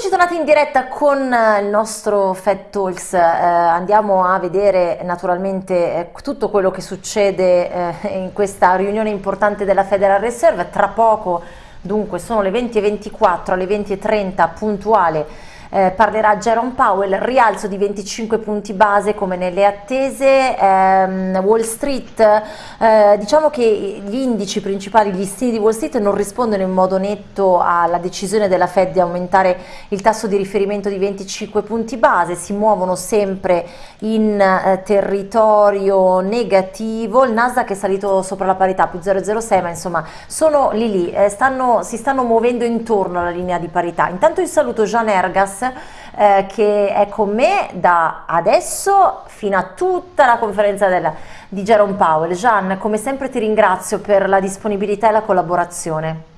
Eccoci tornati in diretta con eh, il nostro Fed Talks, eh, andiamo a vedere naturalmente eh, tutto quello che succede eh, in questa riunione importante della Federal Reserve, tra poco dunque sono le 20.24 alle 20.30 puntuale eh, parlerà Jerome Powell, rialzo di 25 punti base come nelle attese, ehm, Wall Street, eh, diciamo che gli indici principali, gli stili di Wall Street non rispondono in modo netto alla decisione della Fed di aumentare il tasso di riferimento di 25 punti base, si muovono sempre in eh, territorio negativo, il Nasdaq è salito sopra la parità più 0,06 ma insomma sono lì lì, eh, stanno, si stanno muovendo intorno alla linea di parità. Intanto io saluto Jean Ergas eh, che è con me da adesso fino a tutta la conferenza del, di Jerome Powell. Gian, come sempre ti ringrazio per la disponibilità e la collaborazione.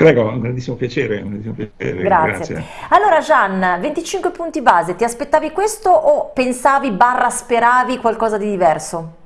Prego, un grandissimo piacere. Un grandissimo piacere grazie. grazie. Allora Gian, 25 punti base, ti aspettavi questo o pensavi barra speravi qualcosa di diverso?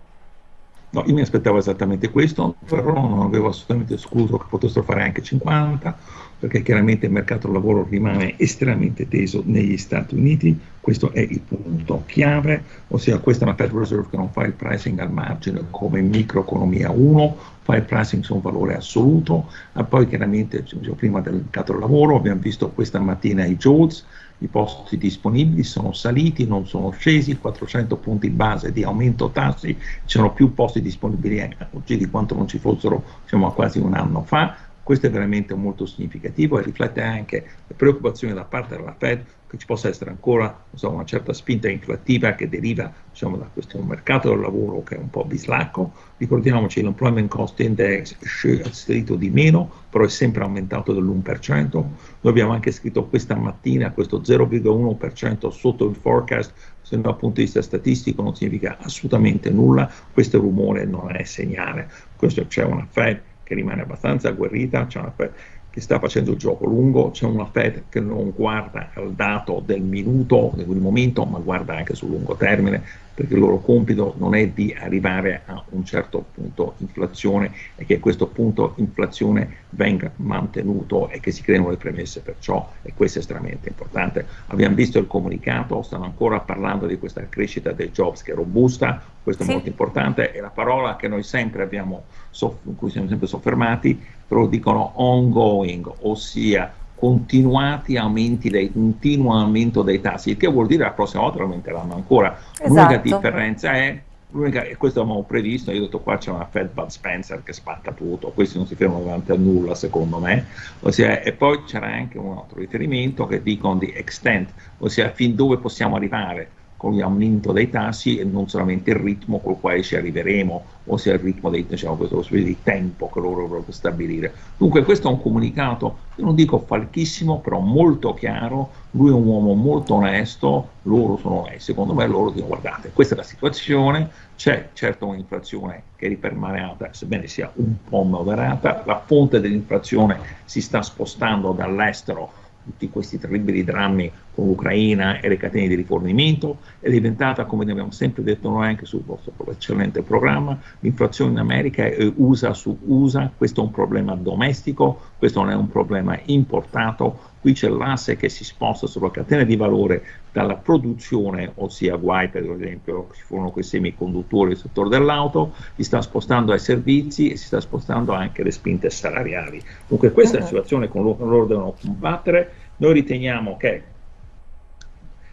No, io mi aspettavo esattamente questo, però non avevo assolutamente escluso che potessero fare anche 50 perché chiaramente il mercato del lavoro rimane estremamente teso negli Stati Uniti, questo è il punto chiave, ossia questa è una Federal Reserve che non fa il pricing al margine come microeconomia 1, fa il pricing su un valore assoluto, e poi chiaramente prima del mercato del lavoro abbiamo visto questa mattina i JOLTS, i posti disponibili sono saliti, non sono scesi, 400 punti base di aumento tassi, ci sono più posti disponibili oggi di quanto non ci fossero diciamo, quasi un anno fa, questo è veramente molto significativo e riflette anche le preoccupazioni da parte della Fed che ci possa essere ancora so, una certa spinta inflattiva che deriva diciamo, da questo mercato del lavoro che è un po' bislacco. Ricordiamoci che l'Employment Cost Index è salito di meno, però è sempre aumentato dell'1%. Noi abbiamo anche scritto questa mattina questo 0,1% sotto il forecast se dal punto di vista statistico non significa assolutamente nulla, questo rumore non è segnale, questo c'è una Fed che rimane abbastanza agguerrita, c'è una Fed che sta facendo il gioco lungo, c'è una Fed che non guarda al dato del minuto, del momento, ma guarda anche sul lungo termine, perché il loro compito non è di arrivare a un certo punto inflazione e che questo punto inflazione venga mantenuto e che si creino le premesse per ciò e questo è estremamente importante. Abbiamo visto il comunicato, stanno ancora parlando di questa crescita dei jobs che è robusta, questo è sì. molto importante e la parola che noi sempre abbiamo, su cui siamo sempre soffermati, però dicono ongoing, ossia continuati aumenti dei, continuo aumento dei tassi, il che vuol dire che la prossima volta aumenteranno ancora. Esatto. L'unica differenza è, e questo abbiamo previsto, io ho detto qua c'è una Fed Bud Spencer che spacca tutto, questi non si fermano davanti a nulla secondo me, ossia, e poi c'era anche un altro riferimento che dicono di extent, ossia fin dove possiamo arrivare con l'aumento dei tassi e non solamente il ritmo col quale ci arriveremo, ossia il ritmo dei, diciamo, questo di tempo che loro dovrebbero stabilire. Dunque questo è un comunicato, non dico falchissimo, però molto chiaro, lui è un uomo molto onesto, loro sono onesti, secondo me loro dicono guardate, questa è la situazione, c'è certo un'inflazione che è ripermanente, sebbene sia un po' moderata, la fonte dell'inflazione si sta spostando dall'estero tutti questi terribili drammi con l'Ucraina e le catene di rifornimento, è diventata, come abbiamo sempre detto noi anche sul vostro eccellente programma, l'inflazione in America è USA su USA, questo è un problema domestico, questo non è un problema importato, qui c'è l'asse che si sposta sulla catena di valore dalla produzione, ossia guai per esempio ci furono quei semiconduttori nel settore dell'auto, si sta spostando ai servizi e si sta spostando anche alle spinte salariali. Dunque questa è la situazione con cui loro devono combattere, noi riteniamo che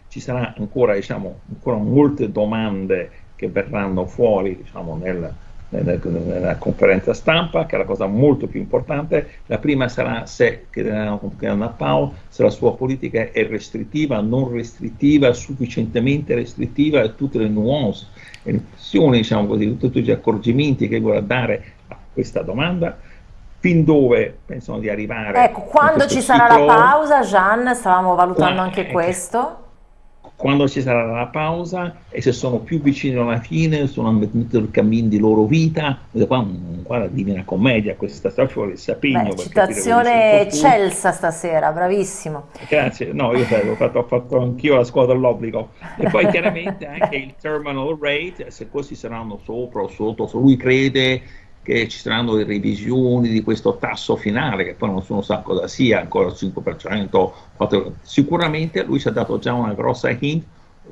ci saranno ancora, diciamo, ancora molte domande che verranno fuori diciamo, nel, nella conferenza stampa, che è la cosa molto più importante. La prima sarà se, che a Paolo, se la sua politica è restrittiva, non restrittiva, sufficientemente restrittiva e tutte le nuance e le questioni, diciamo così, tutti gli accorgimenti che vuole dare a questa domanda fin dove pensano di arrivare. Ecco, quando ci sarà ciclo, la pausa, Gian, stavamo valutando anche questo quando ci sarà la pausa e se sono più vicini alla fine, sono mettuti il cammino di loro vita, qua, guarda, divina commedia questa storia, ci vuole il sapigno. Beh, citazione eccelsa stasera, bravissimo. Grazie, no, io ho fatto, ho fatto anch'io la scuola dell'obbligo. E poi chiaramente anche il terminal rate, se questi saranno sopra o sotto, se lui crede che ci saranno le revisioni di questo tasso finale, che poi non sono un sacco da sia, ancora il 5%, 4%. sicuramente lui ci ha dato già una grossa hint,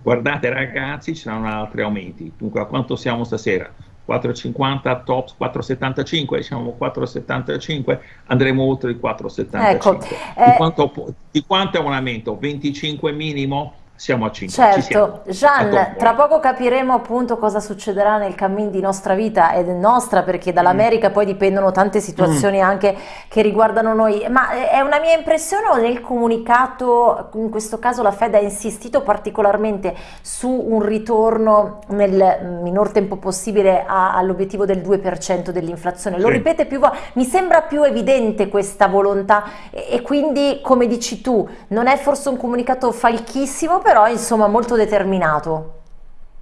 guardate ragazzi, ci saranno altri aumenti, dunque a quanto siamo stasera? 4,50 tops 4,75 diciamo 4,75 andremo oltre il 4,75 ecco, di, eh, quanto, di quanto è un aumento? 25 minimo? Siamo a 5. Certo, Gian, tra poco capiremo appunto cosa succederà nel cammin di nostra vita ed è nostra perché dall'America mm. poi dipendono tante situazioni mm. anche che riguardano noi, ma eh, è una mia impressione o nel comunicato, in questo caso la Fed ha insistito particolarmente su un ritorno nel minor tempo possibile all'obiettivo del 2% dell'inflazione, lo sì. ripete più volte, mi sembra più evidente questa volontà e, e quindi come dici tu, non è forse un comunicato falchissimo, però insomma molto determinato.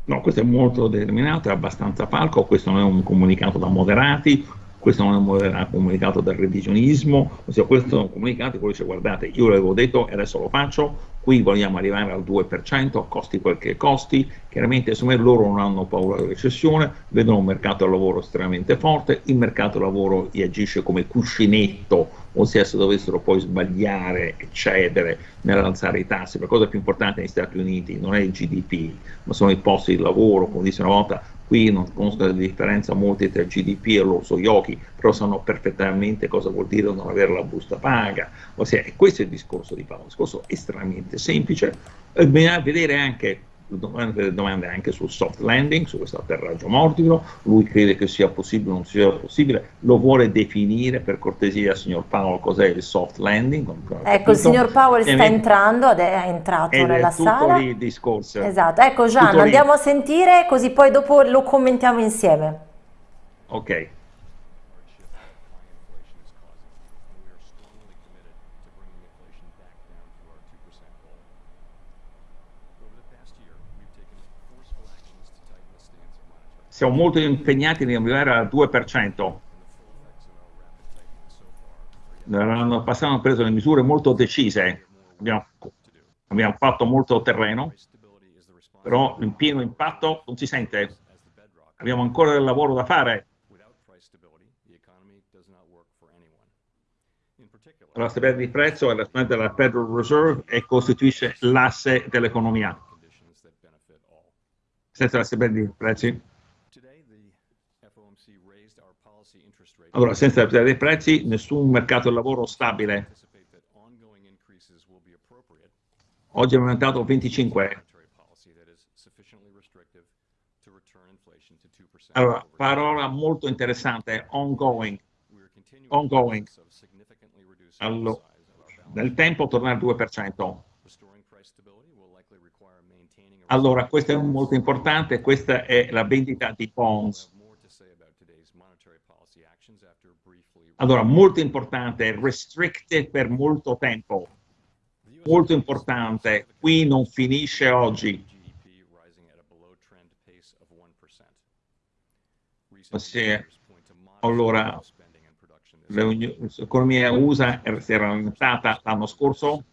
No, questo è molto determinato, è abbastanza falco, questo non è un comunicato da moderati, questo non è un comunicato da revisionismo, ossia questo è un comunicato che dice guardate io l'avevo detto e adesso lo faccio, qui vogliamo arrivare al 2%, costi quel che costi, chiaramente insomma loro non hanno paura della recessione, vedono un mercato del lavoro estremamente forte, il mercato del lavoro gli agisce come cuscinetto, ossia se dovessero poi sbagliare e cedere nell'alzare i tassi, la cosa più importante negli Stati Uniti non è il GDP, ma sono i posti di lavoro, come disse una volta, Qui non conosco la differenza molti tra GDP e l'orso Yoki, però sanno perfettamente cosa vuol dire non avere la busta paga. Ossia, questo è il discorso di Paolo, un discorso estremamente semplice. Bisogna vedere anche delle domande anche sul soft landing, su questo atterraggio morbido, lui crede che sia possibile o non sia possibile, lo vuole definire per cortesia signor Paolo cos'è il soft landing. Ecco, il signor Powell sta entrando, è entrato ed nella è sala. il discorso. Esatto, ecco Gian, andiamo a sentire così poi dopo lo commentiamo insieme. Ok. Siamo molto impegnati nell'arrivare al 2%. L'anno passato hanno preso le misure molto decise, abbiamo, abbiamo fatto molto terreno, però il pieno impatto non si sente. Abbiamo ancora del lavoro da fare. La stabilità di prezzo è la della Federal Reserve e costituisce l'asse dell'economia. Senza la stabilità di prezzi Allora, senza la dei prezzi, nessun mercato del lavoro stabile. Oggi è aumentato 25. Allora, parola molto interessante, ongoing. Ongoing. Allora, nel tempo tornare al 2%. Allora, questo è molto importante, questa è la vendita di bonds. Allora, molto importante, restricted per molto tempo. Molto importante, qui non finisce oggi. Sì. Allora, l'economia USA si era aumentata l'anno scorso,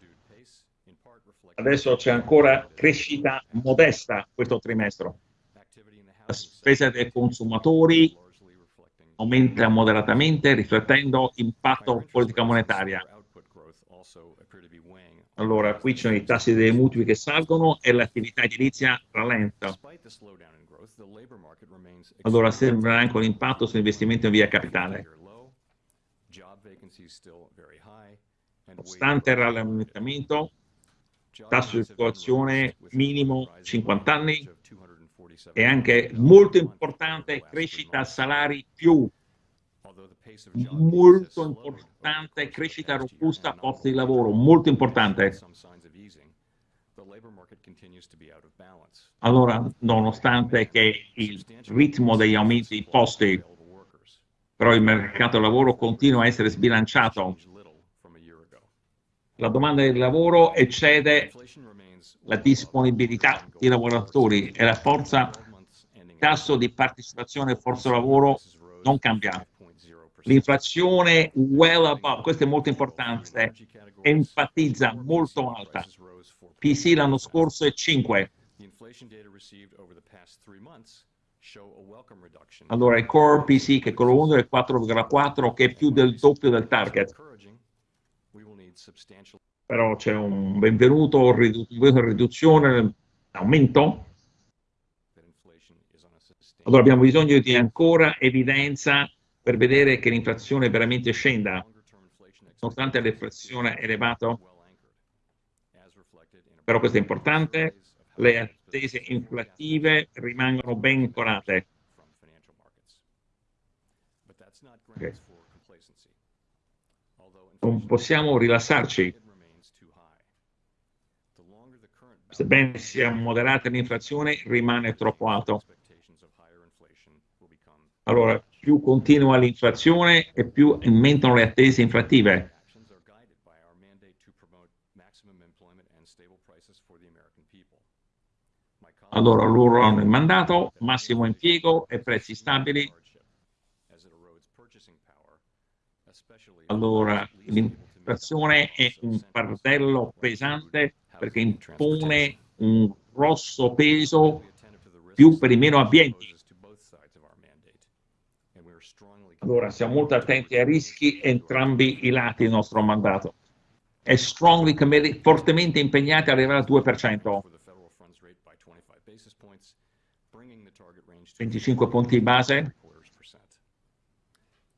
adesso c'è ancora crescita modesta questo trimestre. La spesa dei consumatori aumenta moderatamente riflettendo impatto politica monetaria. Allora, qui ci sono i tassi dei mutui che salgono e l'attività edilizia rallenta. Allora, sembra anche un impatto sull'investimento in via capitale. Nonostante il rallentamento, tasso di situazione minimo 50 anni, e anche molto importante crescita salari più. Molto importante crescita robusta posti di lavoro molto importante. Allora nonostante che il ritmo degli aumenti di posti però il mercato del lavoro continua a essere sbilanciato. La domanda di lavoro eccede la disponibilità di lavoratori e la forza, tasso di partecipazione forza lavoro non cambia. L'inflazione well above, questo è molto importante, enfatizza molto alta. PC l'anno scorso è 5. Allora il core PC che è quello 1 è 4,4 che è più del doppio del target. Però c'è un benvenuto, riduzione, aumento. Allora abbiamo bisogno di ancora evidenza per vedere che l'inflazione veramente scenda, nonostante l'inflazione elevata. Però questo è importante, le attese inflattive rimangono ben ancorate. Okay. Non possiamo rilassarci. Sebbene sia moderata l'inflazione, rimane troppo alto. Allora, più continua l'inflazione e più aumentano le attese inflattive. Allora loro hanno il mandato, massimo impiego e prezzi stabili. Allora l'inflazione è un fardello pesante perché impone un grosso peso più per i meno abbienti. Allora siamo molto attenti ai rischi entrambi i lati del nostro mandato. È strongly committed, fortemente impegnati ad arrivare al 2%. 25 punti base.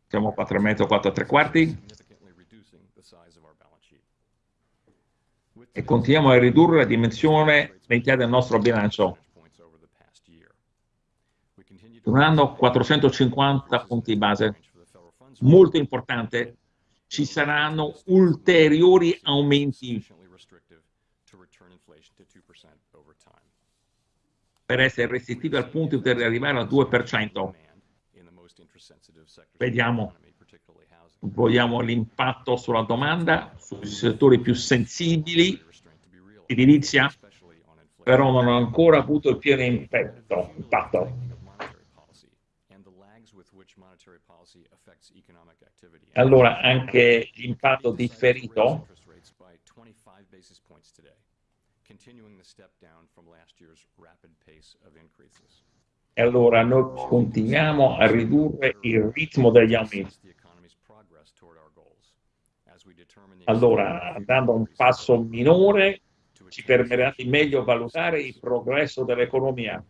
Siamo a 4 metri o 4 tre quarti. E continuiamo a ridurre la dimensione l'entità del nostro bilancio. Un anno 450 punti base. Molto importante, ci saranno ulteriori aumenti per essere restrittivi al punto di arrivare al 2%. Vediamo, vogliamo l'impatto sulla domanda, sui settori più sensibili, edilizia, però non ha ancora avuto il pieno impatto. impatto. Allora anche l'impatto differito e allora noi continuiamo a ridurre il ritmo degli aumenti. Allora, andando a un passo minore, ci permetterà di meglio valutare il progresso dell'economia.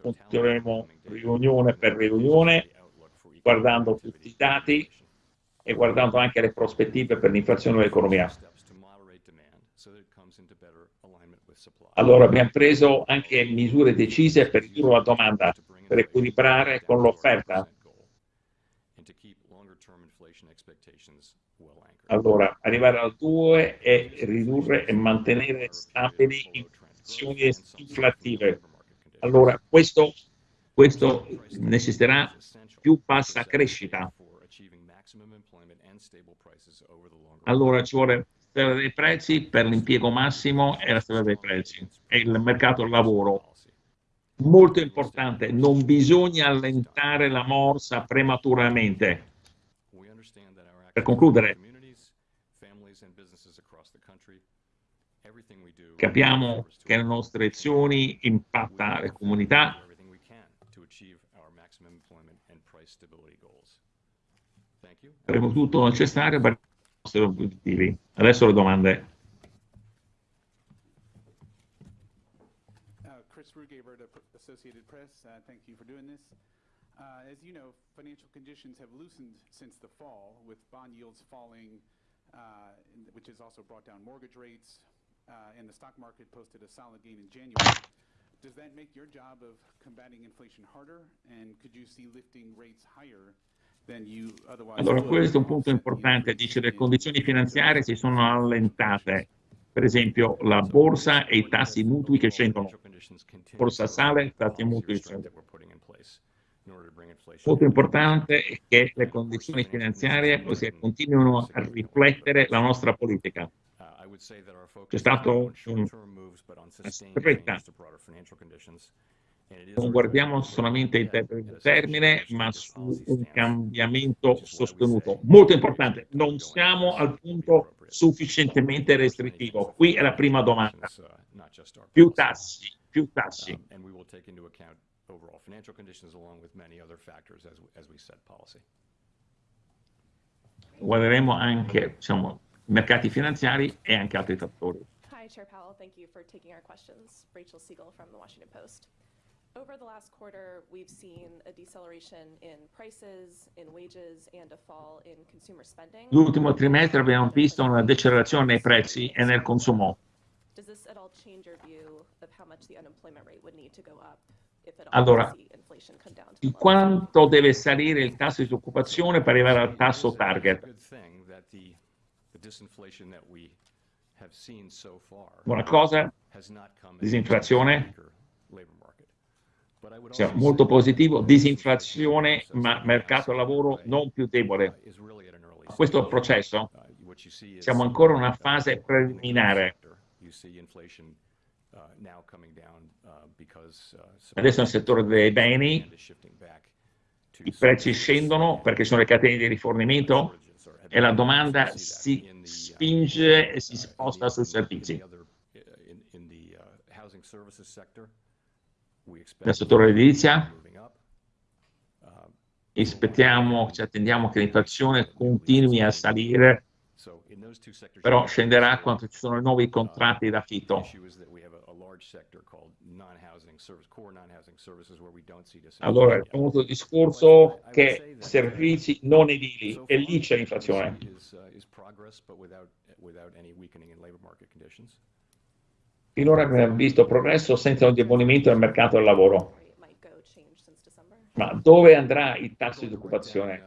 Continueremo riunione per riunione, guardando tutti i dati e guardando anche le prospettive per l'inflazione dell'economia. Allora abbiamo preso anche misure decise per ridurre la domanda, per equilibrare con l'offerta. Allora, arrivare al 2 e ridurre e mantenere stabili inflazioni inflattive. Allora, questo, questo necessiterà più bassa crescita. Allora ci vuole storia dei prezzi per l'impiego massimo e la storia dei prezzi e il mercato del lavoro. Molto importante, non bisogna allentare la morsa prematuramente. Per concludere, capiamo che le nostre azioni impattano le comunità faremo tutto necessario per i nostri obiettivi. Adesso le domande. Associated Press, uh, thank you for doing this. Uh, as you know, financial conditions have loosened since the fall, with bond yields falling, uh, which has also brought down mortgage rates, uh, and the stock market posted a solid gain in January. Does that make your job of combating inflation harder? And could you see lifting rates higher than you otherwise? Allora, questo è un punto importante, dice le condizioni finanziarie si sono allentate, per esempio la borsa e i tassi mutui che scendono, borsa sale, tassi mutui scendono. Molto importante è che le condizioni finanziarie continuino a riflettere la nostra politica. C'è stata una stretta non guardiamo solamente il termine, ma su un cambiamento sostenuto. Molto importante, non siamo al punto sufficientemente restrittivo. Qui è la prima domanda. Più tassi, più tassi. Guarderemo anche diciamo, mercati finanziari e anche altri fattori. Hi, Chair Powell. Thank you for taking our questions. Rachel Siegel from the Washington Post. Over the last quarter, we've seen a deceleration in prices, in wages, and a fall in consumer spending. L'ultimo trimestre abbiamo visto una decelerazione nei prezzi e nel consumo. Does this at all change your view of how much the unemployment rate would need to go up if at all Allora, we see inflation come down to di quanto deve salire il tasso di disoccupazione per arrivare al tasso target? Buona cosa, disinflazione, cioè, molto positivo, disinflazione, ma mercato lavoro non più debole. Questo processo. Siamo ancora in una fase preliminare. Adesso nel settore dei beni i prezzi scendono perché sono le catene di rifornimento e la domanda si spinge e si sposta sui servizi. Nel settore edilizia aspettiamo, ci attendiamo che l'inflazione continui a salire, però scenderà quando ci sono nuovi contratti d'affitto. Allora, il di discorso che servizi non edili, e lì c'è l'inflazione. Finora abbiamo visto progresso senza un indebolimento del mercato del lavoro. Ma dove andrà il tasso di occupazione?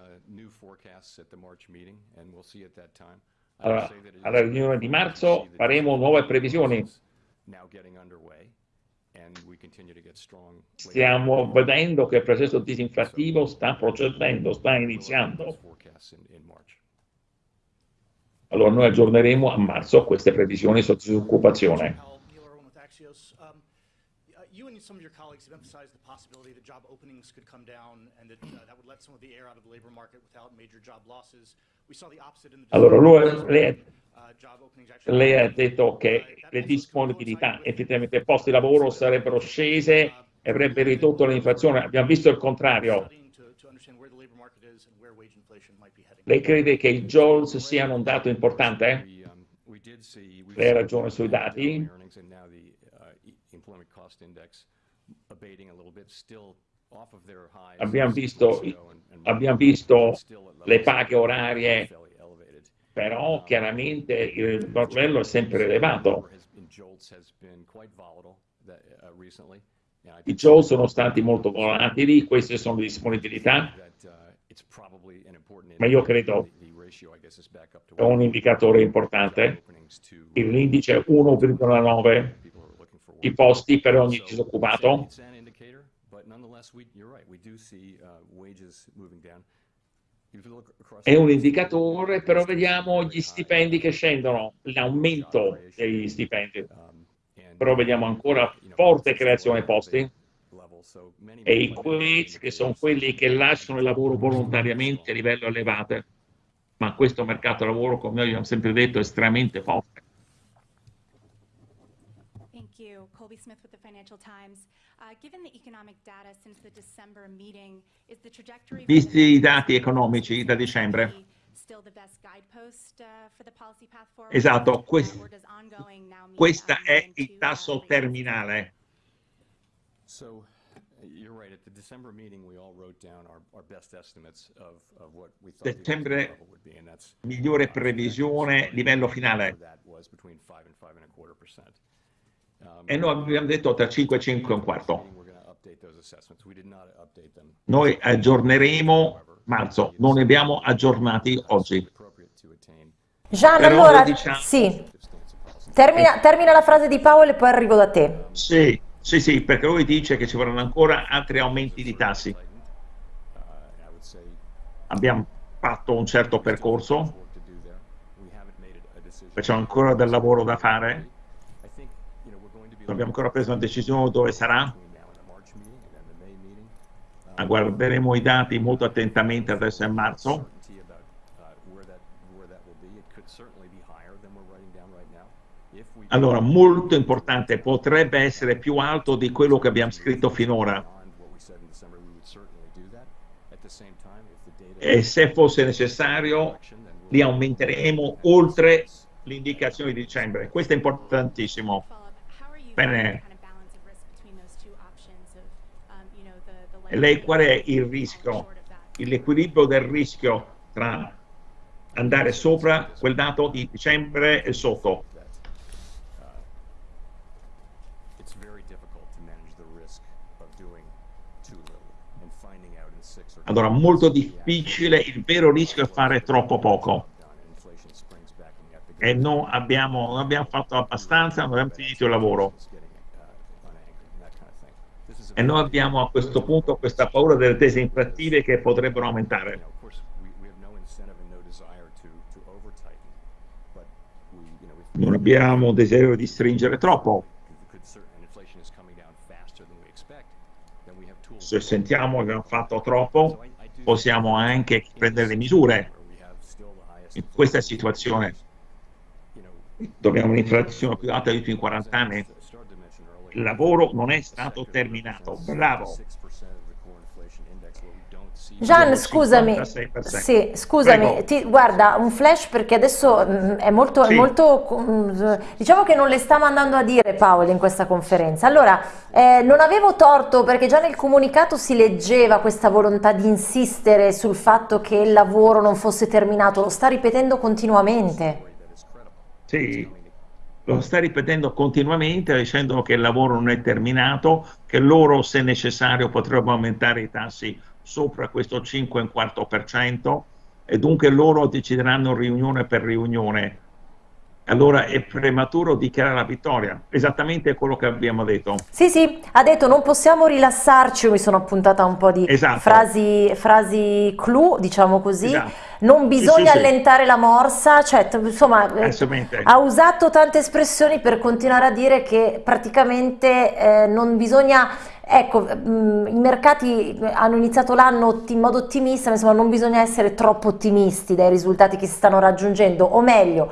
Allora, alla riunione di marzo faremo nuove previsioni. Stiamo vedendo che il processo disinflattivo sta procedendo, sta iniziando. Allora noi aggiorneremo a marzo queste previsioni su disoccupazione. Axios. Um, uh, You and some of your colleagues have emphasized the possibility that job openings could come down and that uh, that would let some of the air out of the labor market without major job losses. We saw the opposite in the. Allora, lui- lei, Uh, openings actually- lei ha detto che le disponibilità, effettivamente posti di lavoro sarebbero scese e avrebbe ridotto l'inflazione. Abbiamo visto il contrario. Studying to- to understand where the labor market is and where wage inflation might be heading. Lei crede che i JOLS siano un dato importante? Lei ha ragione sui dati. Abbiamo visto, abbiamo visto le paghe orarie, però chiaramente il livello è sempre elevato. I JOLS sono stati molto volatili, queste sono le disponibilità, ma io credo è un indicatore importante. L'indice è 1,9 i posti per ogni disoccupato. È un indicatore, però vediamo gli stipendi che scendono, l'aumento degli stipendi. Però vediamo ancora forte creazione posti e i quits che sono quelli che lasciano il lavoro volontariamente a livello elevato. Ma questo mercato del lavoro, come noi abbiamo sempre detto, è estremamente forte. You. Colby Smith with the Financial Times. Uh, Given the economic data since the December meeting, is the trajectory... Visti i dati economici da dicembre. Still the best guidepost uh, for the policy path forward? Esatto, quest- or does ongoing now mean, Questo è il tasso terminale. So, you're right, at the December meeting, we all wrote down our, our best estimates of, of what we thought the Settembre, would be, and that's. migliore previsione, livello finale. That was between five and five and a quarter percent. E noi abbiamo detto tra 5 e 5 e un quarto. Noi aggiorneremo marzo, non ne abbiamo aggiornati oggi. Gian, Però allora, diciamo- sì, of policy. termina, termina la frase di Paolo e poi arrivo da te. Sì, sì, sì, perché lui dice che ci vorranno ancora altri aumenti di tassi. Abbiamo fatto un certo percorso, c'è ancora del lavoro da fare, I think, you know, we're going to be non abbiamo ancora preso una decisione dove sarà. meeting. guarderemo i dati molto attentamente adesso a marzo. Allora, molto importante, potrebbe essere più alto di quello che abbiamo scritto finora. E se fosse necessario, li aumenteremo oltre l'indicazione di dicembre. Questo è importantissimo. Bene. E lei qual è il rischio, l'equilibrio del rischio tra andare sopra quel dato di dicembre e sotto? Allora, molto difficile, il vero rischio è fare troppo poco. E non abbiamo, non abbiamo fatto abbastanza, non abbiamo finito il lavoro. E noi abbiamo a questo punto questa paura delle tesi inflattive che potrebbero aumentare. Non abbiamo desiderio di stringere troppo. se sentiamo che abbiamo fatto troppo, possiamo anche prendere le misure. In questa situazione dobbiamo un'inflazione più alta di tutti in 40 anni. Il lavoro non è stato terminato. Bravo. Gian, scusami, sì, scusami ti, guarda, un flash perché adesso mh, mm, è molto, sì. è molto mh, mm, diciamo che non le sta mandando a dire Paolo in questa conferenza. Allora, eh, non avevo torto perché già nel comunicato si leggeva questa volontà di insistere sul fatto che il lavoro non fosse terminato, lo sta ripetendo continuamente. Sì, lo sta ripetendo continuamente dicendo che il lavoro non è terminato, che loro se necessario potrebbero aumentare i tassi sopra questo 5,25% e dunque loro decideranno riunione per riunione. Allora è prematuro dichiarare la vittoria, esattamente quello che abbiamo detto. Sì, sì, ha detto non possiamo rilassarci, io mi sono appuntata un po' di esatto. frasi, frasi clou, diciamo così. Esatto. Non bisogna sì, sì, allentare sì. la morsa, cioè, insomma, eh, ha usato tante espressioni per continuare a dire che praticamente eh, non bisogna Ecco, mh, i mercati hanno iniziato l'anno in modo ottimista, ma insomma non bisogna essere troppo ottimisti dai risultati che si stanno raggiungendo, o meglio,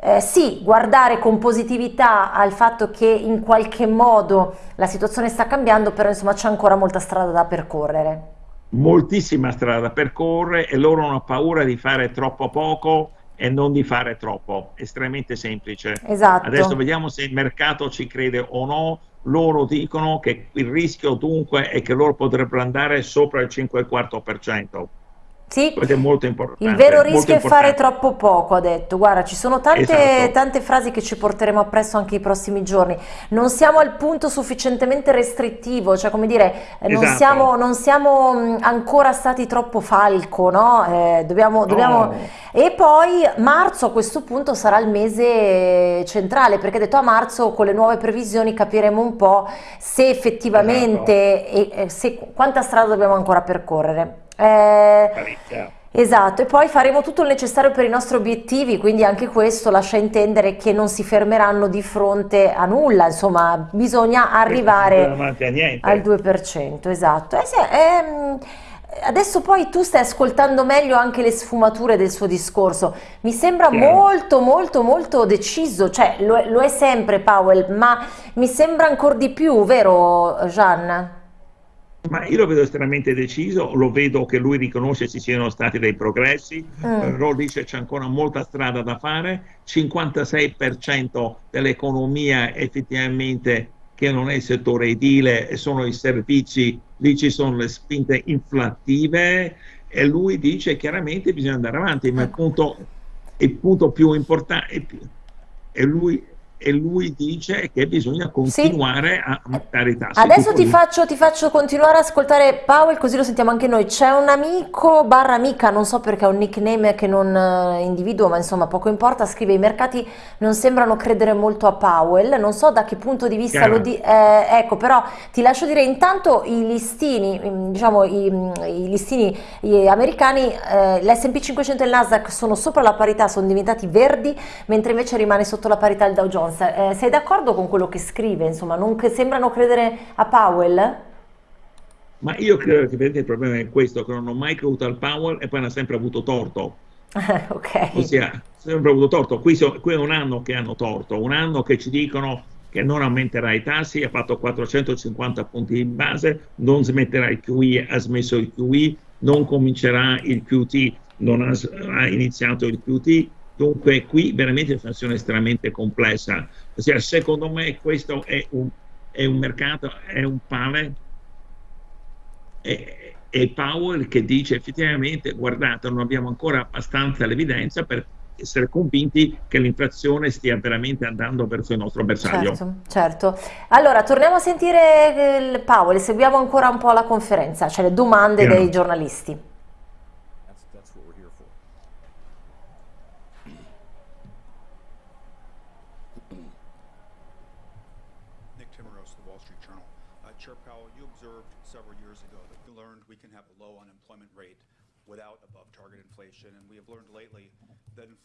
eh, sì, guardare con positività al fatto che in qualche modo la situazione sta cambiando, però insomma c'è ancora molta strada da percorrere. Moltissima strada da percorrere e loro hanno paura di fare troppo poco e non di fare troppo, estremamente semplice. Esatto. Adesso vediamo se il mercato ci crede o no, loro dicono che il rischio dunque è che loro potrebbero andare sopra il 5,4%. Sì, Questo è molto importante. Il vero rischio è fare troppo poco, ha detto. Guarda, ci sono tante, esatto. tante frasi che ci porteremo appresso anche i prossimi giorni. Non siamo al punto sufficientemente restrittivo, cioè come dire, non, esatto. siamo, non siamo ancora stati troppo falco, no? Eh, dobbiamo, dobbiamo... No. E poi marzo a questo punto sarà il mese centrale, perché ha detto a marzo con le nuove previsioni capiremo un po' se effettivamente, esatto. e, se, quanta strada dobbiamo ancora percorrere. Eh, esatto, e poi faremo tutto il necessario per i nostri obiettivi, quindi anche questo lascia intendere che non si fermeranno di fronte a nulla, insomma bisogna arrivare al 2%, esatto. Eh sì, ehm, adesso poi tu stai ascoltando meglio anche le sfumature del suo discorso, mi sembra Chiaro. molto molto molto deciso, cioè lo è, lo è sempre Powell, ma mi sembra ancora di più, vero Gian? Ma io lo vedo estremamente deciso, lo vedo che lui riconosce ci siano stati dei progressi, mm. però dice c'è ancora molta strada da fare, 56% dell'economia effettivamente che non è il settore edile, sono i servizi, lì ci sono le spinte inflattive e lui dice chiaramente bisogna andare avanti, ma il punto, il punto più importante, è lui e lui dice che bisogna continuare sì. a aumentare i tassi. Adesso ti faccio, ti faccio, continuare ad ascoltare Powell così lo sentiamo anche noi. C'è un amico barra amica, non so perché ha un nickname che non uh, individuo, ma insomma poco importa, scrive i mercati non sembrano credere molto a Powell, non so da che punto di vista Chiaro. lo di... Eh, ecco, però ti lascio dire intanto i listini, mm, diciamo i, mm, i listini americani, eh, l'S&P 500 e il Nasdaq sono sopra la parità, sono diventati verdi, mentre invece rimane sotto la parità il Dow Jones Jones, eh, sei d'accordo con quello che scrive? Insomma, non che sembrano credere a Powell? Ma io credo che il problema è questo, che non ho mai creduto al Powell e poi hanno sempre avuto torto. ok. Ossia, sempre avuto torto. Qui, so, qui, è un anno che hanno torto, un anno che ci dicono che non aumenterà i tassi, ha fatto 450 punti in base, non smetterà il QE, ha smesso il QE, non comincerà il QT, non ha, ha iniziato il QT. Dunque qui veramente è una situazione estremamente complessa. Ossia, secondo me questo è un, è un mercato, è un pane e, e Powell che dice effettivamente guardate non abbiamo ancora abbastanza l'evidenza per essere convinti che l'inflazione stia veramente andando verso il nostro bersaglio. Certo, certo. Allora, torniamo a sentire il Powell, seguiamo ancora un po' la conferenza, cioè le domande yeah. dei giornalisti.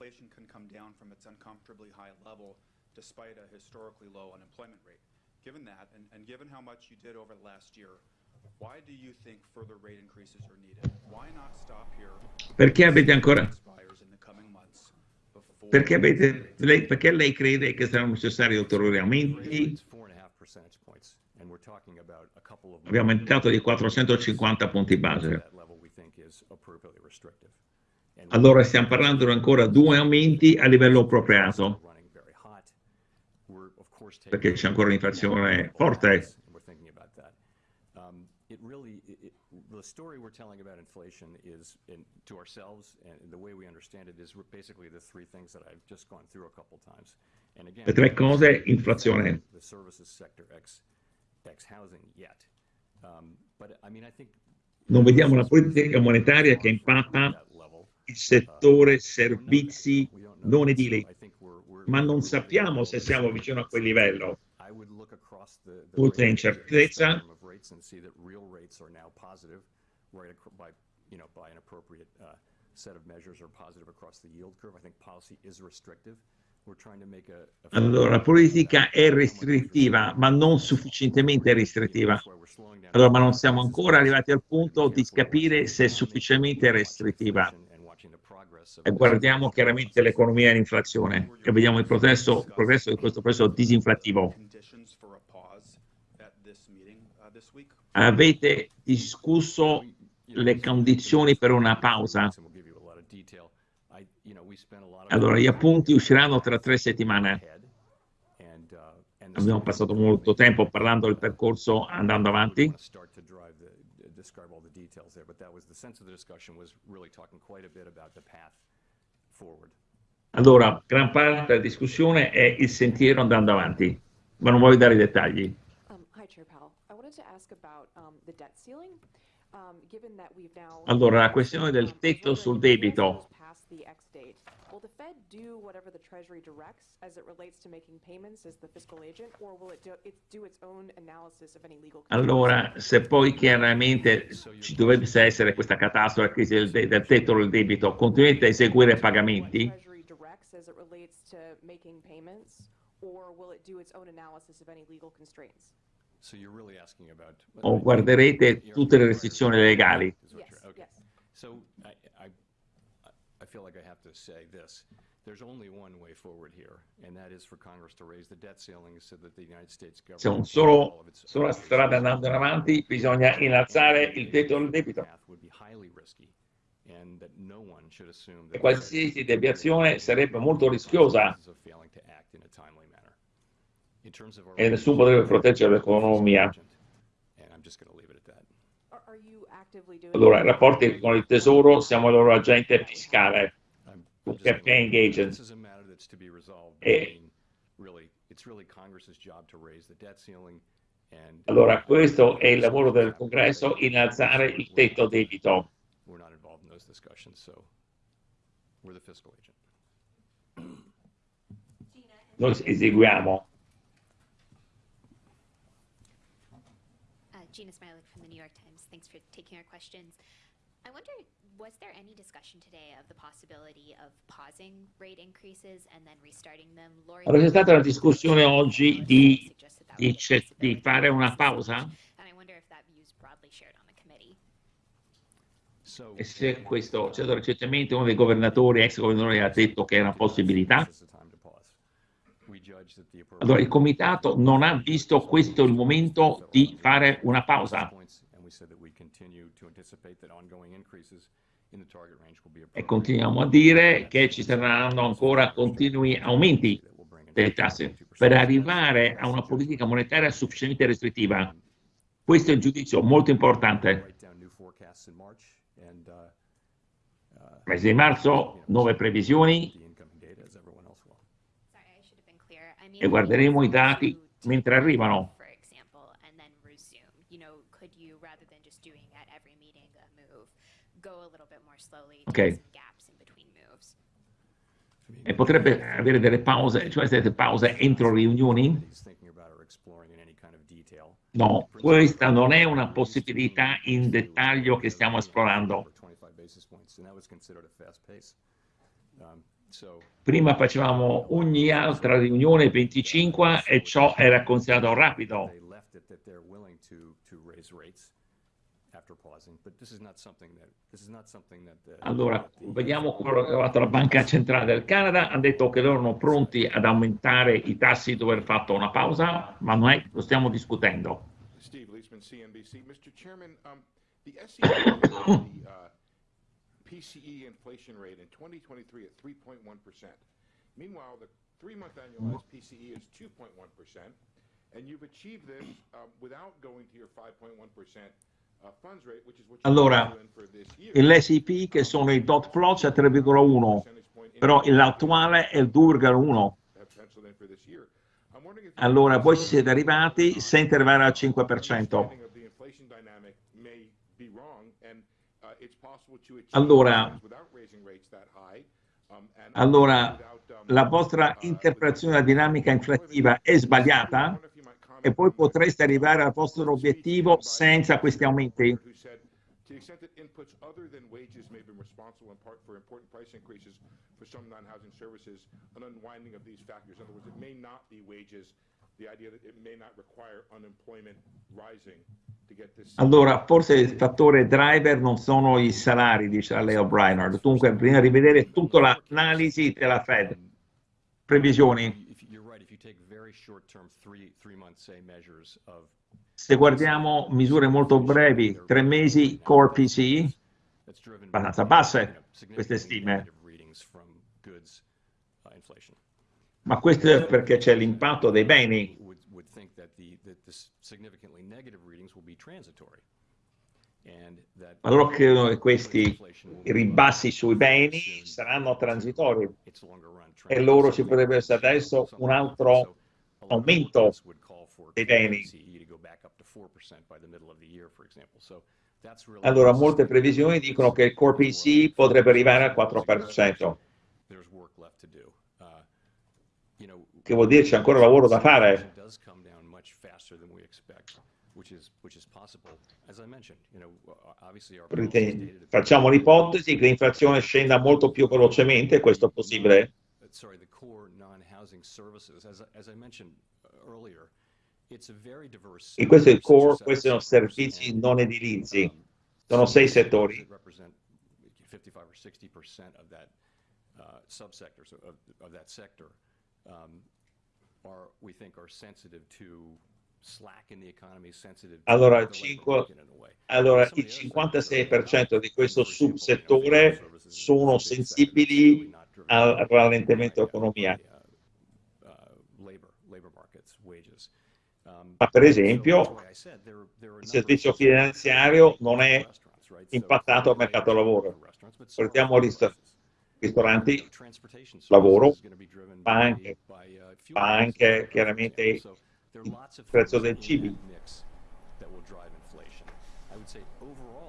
inflation can come down from its uncomfortably high level despite a historically low unemployment rate. Given that, and, and given how much you did over the last year, why do you think further rate increases are needed? Why not stop here? Perché avete ancora perché, avete, lei, perché lei crede che saranno necessari ulteriori aumenti? Abbiamo aumentato di 450 punti base. Allora stiamo parlando ancora due aumenti a livello appropriato, perché c'è ancora un'inflazione forte. the story we're telling about inflation is in, to ourselves and the way we understand it is basically the three things that I've just gone through a couple times. And again, Le tre cose, inflazione. The services sector ex, ex housing yet. Um, but I mean, I think non vediamo una politica monetaria che impatta settore servizi non edili, ma non sappiamo se siamo vicino a quel livello. Oltre incertezza, allora, la politica è restrittiva, ma non sufficientemente restrittiva. Allora, ma non siamo ancora arrivati al punto di capire se è sufficientemente restrittiva e guardiamo chiaramente l'economia e l'inflazione e vediamo il progresso, il progresso di questo processo disinflattivo. Avete discusso le condizioni per una pausa? Allora, gli appunti usciranno tra tre settimane. Abbiamo passato molto tempo parlando del percorso andando avanti Allora, gran parte della discussione è il sentiero andando avanti, ma non voglio dare i dettagli. Um, hi, Chair Powell. I wanted to ask about um, the debt ceiling. Um, given that we've now allora, la questione del tetto sul debito. Will the Fed do whatever the Treasury directs as it relates to making payments as the fiscal agent, or will it do, it do its own analysis of any legal Allora, se poi chiaramente ci dovesse essere questa catastrofe, crisi del, del tetto del debito, continuate a eseguire pagamenti? O guarderete tutte le restrizioni legali? Yes, yes. I feel like I have to say this. There's only one way forward here, and that is for Congress to raise the debt ceiling so that the United States government... C'è un solo, sola strada andando avanti, bisogna innalzare il tetto del debito. E qualsiasi deviazione sarebbe molto rischiosa e nessuno potrebbe proteggere l'economia. Allora, i rapporti con il tesoro, siamo il loro agente fiscale, campaign agent. E allora, questo è il lavoro del congresso, innalzare il tetto debito. Noi eseguiamo. Gina Smilik from the New York Times. Thanks for taking our questions. I wonder, was there any discussion today of the possibility of pausing rate increases and then restarting them? Lori allora, c'è stata una discussione oggi di, di, di fare una pausa? And I wonder if that view is broadly shared on the already. So E se questo, certo, recentemente uno dei governatori, ex governatori, ha detto che è una possibilità, allora il comitato non ha visto questo il momento di fare una pausa And we said that we continue to anticipate that ongoing increases in the target range will be e continuiamo a dire che ci saranno ancora continui aumenti delle tasse to 2%. per arrivare a una politica monetaria sufficientemente restrittiva. Questo è il giudizio molto importante. Mese di marzo, nuove previsioni e guarderemo i dati mentre arrivano. For example, and then resume. You know, could you, rather than just doing at every meeting a move, go a little bit more slowly, Ok. E potrebbe avere delle pause, cioè delle pause entro riunioni? No, questa non è una possibilità in dettaglio che stiamo esplorando. 25 basis points, and that was considered a fast pace. So Prima facevamo ogni altra riunione 25 e ciò era considerato rapido. Allora, vediamo quello che ha fatto la Banca Centrale del Canada, hanno detto che loro erano pronti ad aumentare i tassi dopo aver fatto una pausa, ma non è, lo stiamo discutendo. Steve Leisman, CNBC. Mr. Chairman, um, the SEC the uh, PCE inflation rate in 2023 at 3.1%. Meanwhile, the three-month annualized PCE is 2.1%, and you've achieved this um, without going to your 5.1% uh, Allora. L'SIP, che sono i dot plot, c'è 3,1, però l'attuale è il 2,1. have penciled in for this year. I'm wondering if Allora, voi ci siete arrivati senza arrivare al 5%. understanding of the inflation dynamic may be wrong, and uh, Allora- um, Allora, um, la vostra uh, interpretazione della dinamica inflattiva è sbagliata e poi potreste arrivare al vostro obiettivo senza questi aumenti. Allora, forse il fattore driver non sono i salari, dice Leo Breinard. Dunque, bisogna rivedere tutta l'analisi della Fed. Previsioni. Se guardiamo misure molto brevi, tre mesi core driven abbastanza basse queste stime. uh, ma questo è perché c'è l'impatto dei beni. Ma loro credono che questi ribassi sui beni saranno transitori. E loro ci potrebbe essere adesso un altro aumento dei beni. Allora, molte previsioni dicono che il core PCE potrebbe arrivare al 4%, There's work left to do. Uh, che vuol dire c'è ancora lavoro da fare. Does come down much faster than we expect, which is which is possible. As I mentioned, you know, uh, obviously our policy is Perché dated at- Facciamo l'ipotesi che l'inflazione scenda molto più velocemente, questo è possibile? uh, sorry, the core non-housing services, as, I- as I mentioned uh, earlier, it's a very diverse. E questo è il six or core, seven questi sono sectors, servizi and, non edilizi. um, Sono sei some settori. That represent 55 or 60 percent of that subsectors of, of that sector are, we think, are sensitive to slack in the economy, sensitive to Allora, way. Allora, il of the other sectors are, 56% di questo subsettore sono sensibili al rallentamento dell'economia. uh, uh. Um, Ma per esempio, il servizio finanziario non è impattato al mercato del lavoro. Portiamo places. ristoranti, lavoro, services is gonna be driven ma by- anche- by, uh, fuel ma anche prices, for chiaramente il prezzo del overall,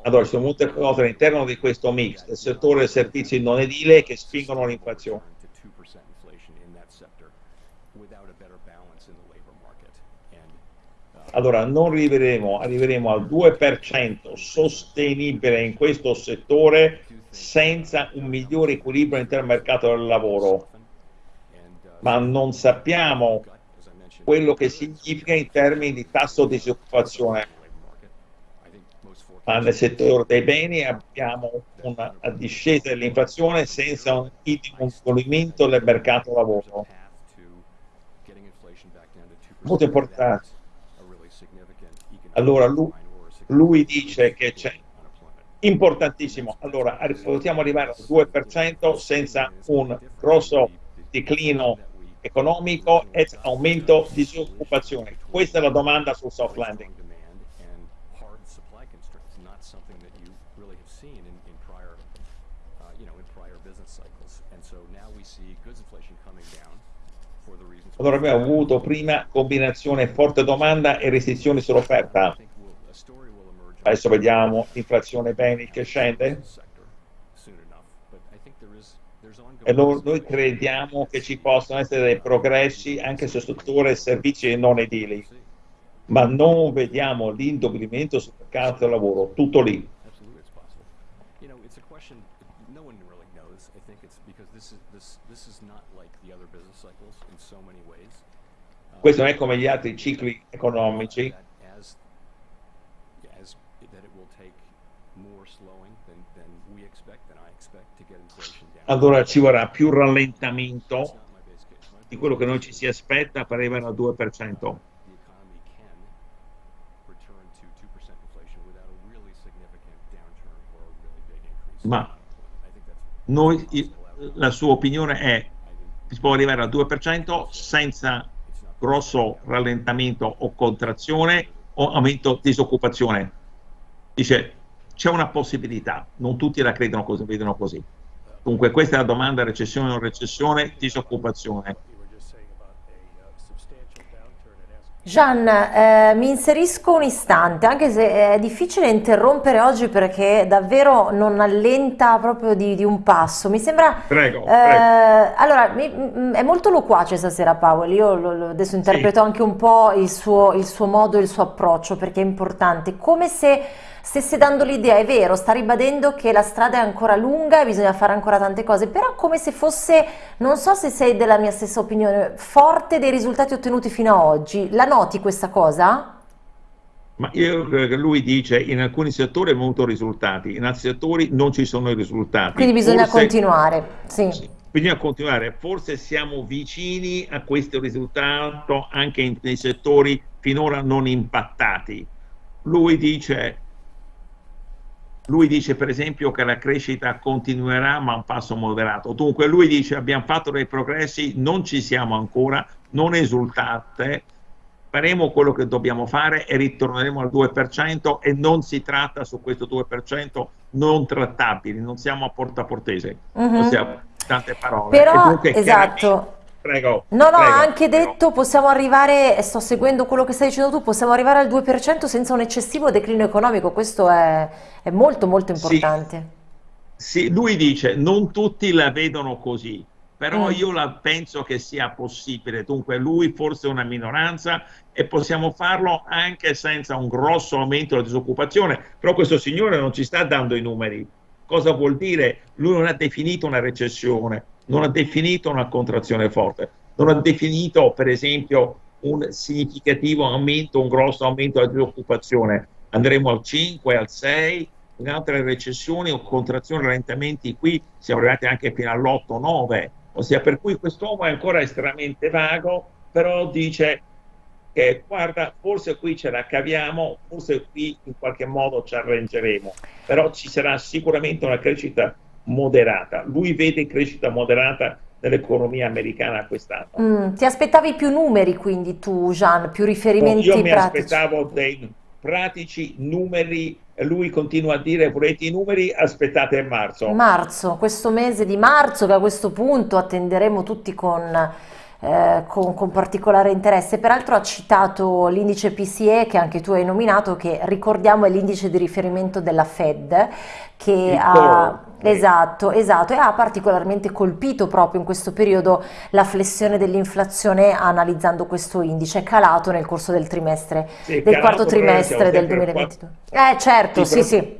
Allora, ci sono molte cose all'interno di questo mix del settore del servizio non edile che spingono l'inflazione. return to 2% inflation in that sector without a better balance in the labor market. And, uh, Allora, non arriveremo, arriveremo al 2% sostenibile in questo settore senza un migliore equilibrio all'interno del mercato del lavoro, uh, ma non sappiamo gut, as I mentioned, quello che significa in termini di tasso di disoccupazione. ma nel settore dei beni abbiamo una discesa dell'inflazione senza un indebolimento del mercato lavoro. Molto importante. Allora lui, lui dice che c'è importantissimo. Allora, possiamo arrivare al 2% senza un grosso declino economico e aumento di disoccupazione. Questa è la domanda sul soft landing. Allora abbiamo avuto prima combinazione forte domanda e restrizioni sull'offerta. Adesso vediamo l'inflazione beni che scende. E noi, crediamo che ci possano essere dei progressi anche sul settore servizi non edili, ma non vediamo l'indoblimento sul mercato del lavoro, tutto lì. Questo non è come gli altri cicli economici. Allora ci vorrà più rallentamento di quello che noi ci si aspetta per arrivare al 2%. Ma noi, la sua opinione è che si può arrivare al 2% senza grosso rallentamento o contrazione o aumento di disoccupazione. Dice, c'è una possibilità, non tutti la credono così, vedono così. Dunque questa è la domanda, recessione o non recessione, disoccupazione. Gian, eh, mi inserisco un istante, anche se è difficile interrompere oggi perché davvero non allenta proprio di, di un passo. Mi sembra... Prego, eh, prego. Allora, mi, è molto loquace stasera Paolo, io lo, lo, adesso interpreto sì. anche un po' il suo, il suo modo, il suo approccio perché è importante, come se stesse dando l'idea, è vero, sta ribadendo che la strada è ancora lunga e bisogna fare ancora tante cose, però come se fosse, non so se sei della mia stessa opinione, forte dei risultati ottenuti fino ad oggi. La noti questa cosa? Ma io credo che lui dice in alcuni settori ha avuto risultati, in altri settori non ci sono i risultati. Quindi bisogna Forse, continuare, sì. sì. Bisogna continuare, forse siamo vicini a questo risultato anche nei settori finora non impattati. Lui dice lui dice per esempio che la crescita continuerà ma a un passo moderato. Dunque lui dice abbiamo fatto dei progressi, non ci siamo ancora, non esultate, faremo quello che dobbiamo fare e ritorneremo al 2% e non si tratta su questo 2% non trattabili, non siamo a porta portese, uh -huh. non siamo tante parole. Però, esatto, Prego. No, no, ha anche prego. detto possiamo arrivare, sto seguendo quello che stai dicendo tu, possiamo arrivare al 2% senza un eccessivo declino economico, questo è, è molto molto importante. Sì, sì, lui dice non tutti la vedono così, però mm. io la penso che sia possibile, dunque lui forse è una minoranza e possiamo farlo anche senza un grosso aumento della disoccupazione, però questo signore non ci sta dando i numeri. Cosa vuol dire? Lui non ha definito una recessione, non ha definito una contrazione forte, non ha definito per esempio un significativo aumento, un grosso aumento della disoccupazione. Andremo al 5, al 6, in altre recessioni o contrazioni, rallentamenti qui siamo arrivati anche fino all'8, 9, ossia per cui quest'uomo è ancora estremamente vago, però dice che guarda, forse qui ce la caviamo, forse qui in qualche modo ci arrangeremo, però ci sarà sicuramente una crescita moderata. Lui vede crescita moderata nell'economia americana quest'anno. Mm, ti aspettavi più numeri quindi tu, Gian, più riferimenti no, io pratici? mi aspettavo dei pratici numeri, lui continua a dire volete i numeri, aspettate marzo. Marzo, questo mese di marzo che a questo punto attenderemo tutti con... Eh, con, con, particolare interesse. Peraltro ha citato l'indice PCE che anche tu hai nominato, che ricordiamo è l'indice di riferimento della Fed, che Il ha... Esatto, esatto, e ha particolarmente colpito proprio in questo periodo la flessione dell'inflazione analizzando questo indice, è calato nel corso del trimestre, sì, del quarto trimestre del 2022. Eh certo, sì, sì. sì.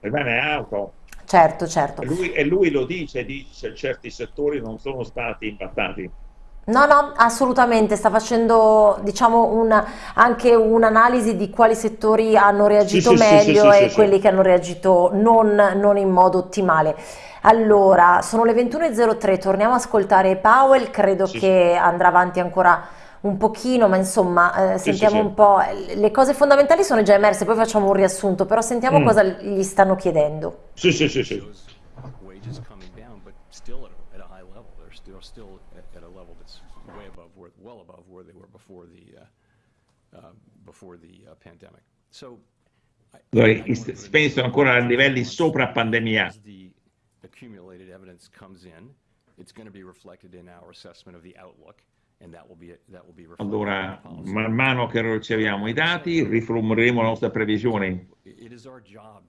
Rimane alto. Certo, certo. E lui, e lui lo dice, dice certi settori non sono stati impattati. No, no, assolutamente, sta facendo diciamo un, anche un'analisi di quali settori hanno reagito sì, sì, sì, meglio sì, e quelli che hanno reagito non, non in modo ottimale. Allora, sono le 21.03, torniamo a ascoltare Powell, credo che andrà avanti ancora un pochino, ma insomma, eh, sentiamo un po', le cose fondamentali sono già emerse, poi facciamo un riassunto, però sentiamo Mm. cosa gli stanno chiedendo. Sì, sì, sì, sì.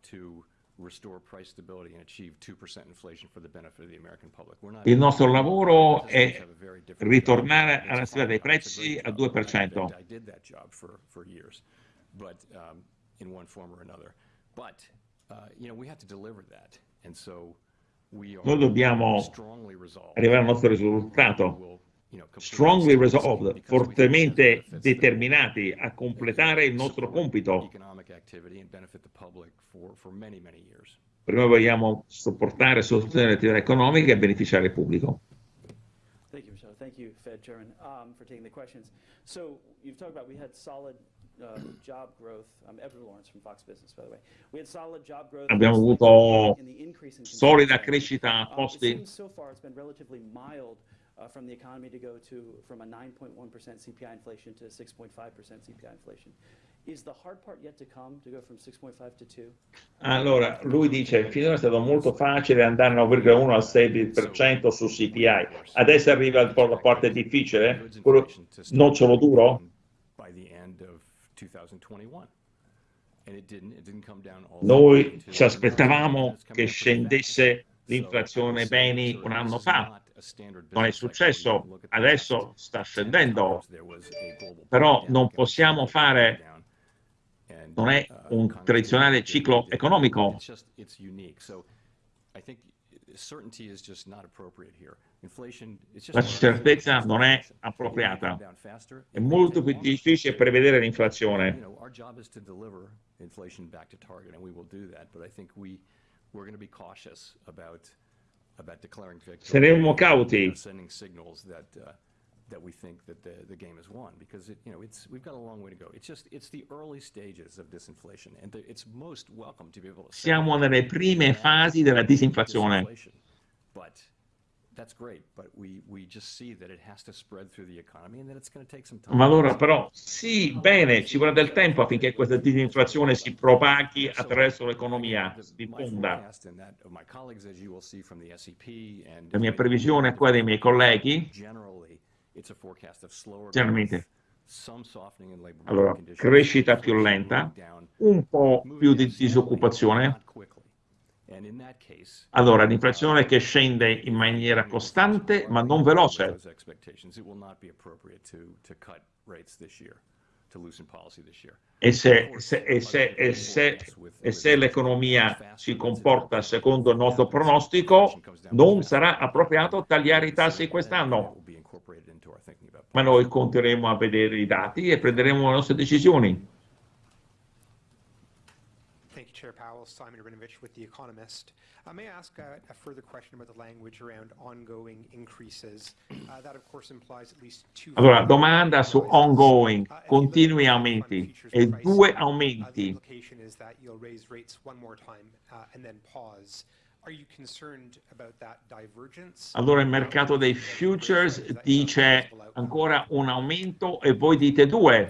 To restore price stability and achieve 2% inflation for the benefit of the American public. We're not- Il nostro lavoro è a ritornare alla stabilità dei a prezzi al job. 2%. But, um, in one form or another. But, uh, you know, we have to deliver that. And so we are Noi dobbiamo strongly resolved. arrivare al nostro risultato. Strongly resolved, fortemente determinati a completare il nostro compito. Prima vogliamo sopportare e sostenere l'attività economica e beneficiare il pubblico. Thank you, Michelle. Thank you, Fed Chairman, um, for taking the questions. So you've talked about we had solid job growth. I'm Edward Lawrence from Fox Business, by the way. We had solid job growth. Abbiamo avuto in the increase in solida crescita Um, it posti. so far it's been relatively mild uh, from the economy to go to from a 9.1% CPI inflation to 6.5% CPI inflation. Is the hard part yet to come to go from 6.5 to 2? Allora, lui dice, finora è stato molto facile andare 9,1 al 6% su CPI. Adesso arriva la parte difficile, quello nocciolo duro. By the end of 2021. And it didn't, it didn't come down all the way Noi ci aspettavamo che scendesse l'inflazione beni un anno fa. Non è successo, adesso sta 10 scendendo. Però non possiamo fare- non è uh, un tradizionale ciclo economico. La certezza non è appropriata. È molto più difficile prevedere l'inflazione. Saremo cauti. that, uh, that we think that the, the game is won, because it, you know, it's, we've got a long way to go. It's just, it's the early stages of disinflation, and the- it's most welcome to be able to. Siamo nelle prime fasi della disinflazione. But that's great, but we, we just see that it has to spread through the economy and that it's going to take some time. Ma allora però, sì, bene, ci vorrà del tempo affinché questa disinflazione si propaghi attraverso l'economia, si diffonda. La mia previsione è quella dei miei colleghi, generalmente, allora, crescita più lenta, un po' più di disoccupazione, allora l'inflazione che scende in maniera costante ma non veloce. E se, se- se- e se- l'economia si comporta secondo il nostro pronostico, non sarà appropriato tagliare i tassi quest'anno. Ma noi conteremo a vedere i dati e prenderemo le nostre decisioni. Thank you, Chair Powell. Simon Rabinovich with The Economist. Uh, may I ask uh, a further question about the language around ongoing increases? Uh, that, of course, implies at least two. Allora, domanda su ongoing, Uh, continui aumenti e due Uh, the aumenti. implication is that you'll raise rates one more time uh, and then pause. Are you concerned about that divergence? Allora il mercato dei futures dice ancora un aumento e voi dite due.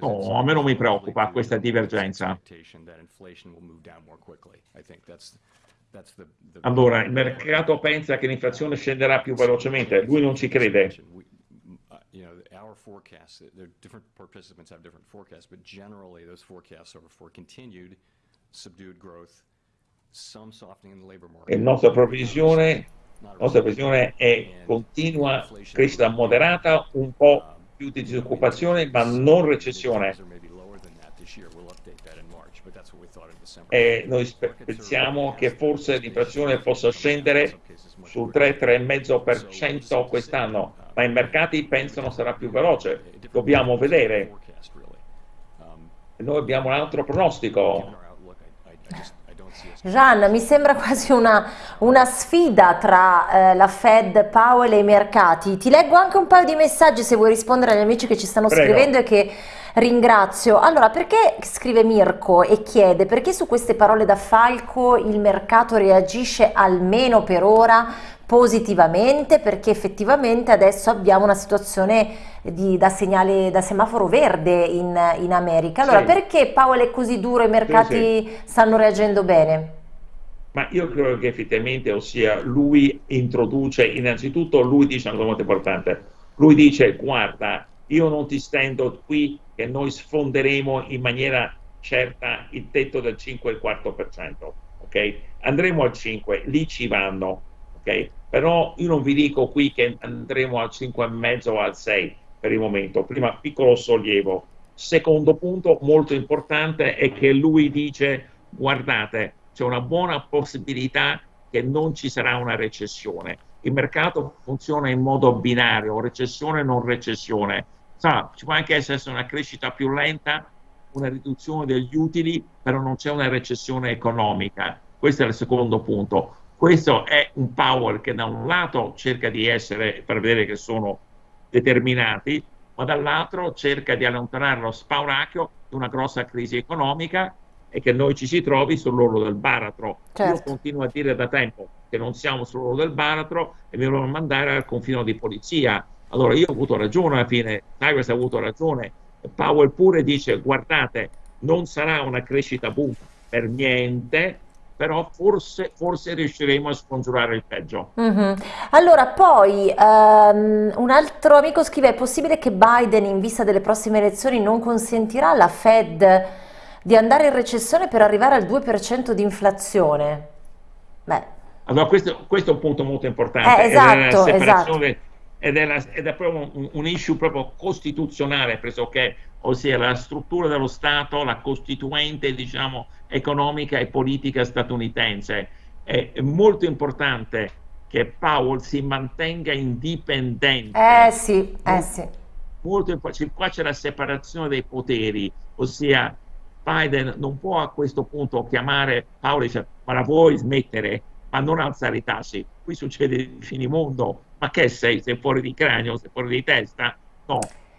No, a me non mi preoccupa questa divergenza. Allora, il mercato pensa che l'inflazione scenderà più velocemente, lui non ci crede. Uh. E la nostra previsione, la nostra previsione è continua crescita moderata, un po' più di disoccupazione, ma non recessione. E noi pensiamo che forse l'inflazione possa scendere sul 3-3,5% quest'anno, ma i mercati pensano sarà più veloce. Dobbiamo vedere. Noi abbiamo un altro pronostico. Gian, mi sembra quasi una, una sfida tra eh, la Fed, Powell e i mercati. Ti leggo anche un paio di messaggi se vuoi rispondere agli amici che ci stanno Prego. scrivendo e che ringrazio. Allora, perché scrive Mirko e chiede perché su queste parole da Falco il mercato reagisce almeno per ora positivamente? Perché effettivamente adesso abbiamo una situazione di, da segnale da semaforo verde in, in America. Allora, sì. perché Powell è così duro e i mercati sì, sì. stanno reagendo bene? Ma io credo che effettivamente, ossia, lui introduce, innanzitutto lui dice una cosa molto importante, lui dice guarda, io non ti stendo qui che noi sfonderemo in maniera certa il tetto del 5,4%, ok? Andremo al 5, lì ci vanno, ok? Però io non vi dico qui che andremo al 5,5 o al 6 per il momento, prima piccolo sollievo. Secondo punto molto importante è che lui dice guardate, c'è una buona possibilità che non ci sarà una recessione. Il mercato funziona in modo binario, recessione non recessione. Sa, ci può anche essere una crescita più lenta, una riduzione degli utili, però non c'è una recessione economica. Questo è il secondo punto. Questo è un power che da un lato cerca di essere, per vedere che sono determinati, ma dall'altro cerca di allontanare lo spauracchio di una grossa crisi economica e che noi ci si trovi sull'orlo del baratro. Certo. Io continuo a dire da tempo che non siamo sull'orlo del baratro e mi vogliono mandare al confino di polizia. Allora io ho avuto ragione alla fine, Tyrus ha avuto ragione, Powell pure dice guardate, non sarà una crescita boom per niente, però forse, forse, riusciremo a scongiurare il peggio. Mm -hmm. Allora, poi um, un altro amico scrive: è possibile che Biden, in vista delle prossime elezioni, non consentirà alla Fed di andare in recessione per arrivare al 2% di inflazione? Beh. Allora, questo, questo, è un punto molto importante. Eh, esatto, è esatto. Ed è, la, ed è proprio un, un, issue proprio costituzionale pressoché, ossia la struttura dello Stato, la costituente, diciamo, economica e politica statunitense. È, è molto importante che Powell si mantenga indipendente. Eh sì, eh sì. Molto, qua c'è la separazione dei poteri, ossia Biden non può a questo punto chiamare Paolo e dire ma la vuoi smettere, ma non alzare i tassi. Qui succede di finimondo, ma che sei? Sei fuori di cranio, sei fuori di testa? No,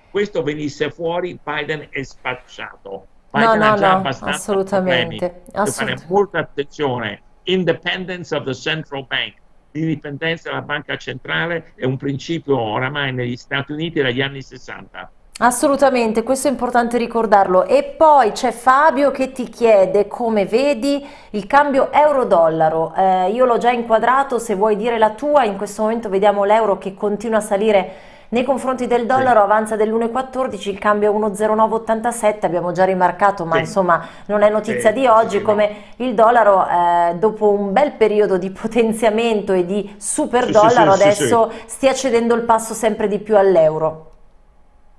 questo venisse fuori, Biden è spacciato. Biden no, no, no, abbastanza assolutamente. Assolut fare molta attenzione. Independence of the central bank. L'indipendenza della banca centrale è un principio oramai negli Stati Uniti dagli anni 60 Assolutamente, questo è importante ricordarlo. E poi c'è Fabio che ti chiede come vedi il cambio euro-dollaro. Eh, io l'ho già inquadrato, se vuoi dire la tua, in questo momento vediamo l'euro che continua a salire nei confronti del dollaro, sì. avanza dell'1,14, il cambio è 1,0987, abbiamo già rimarcato, ma sì. insomma non è notizia sì, di oggi, come il dollaro eh, dopo un bel periodo di potenziamento e di super dollaro adesso stia cedendo il passo sempre di più all'euro.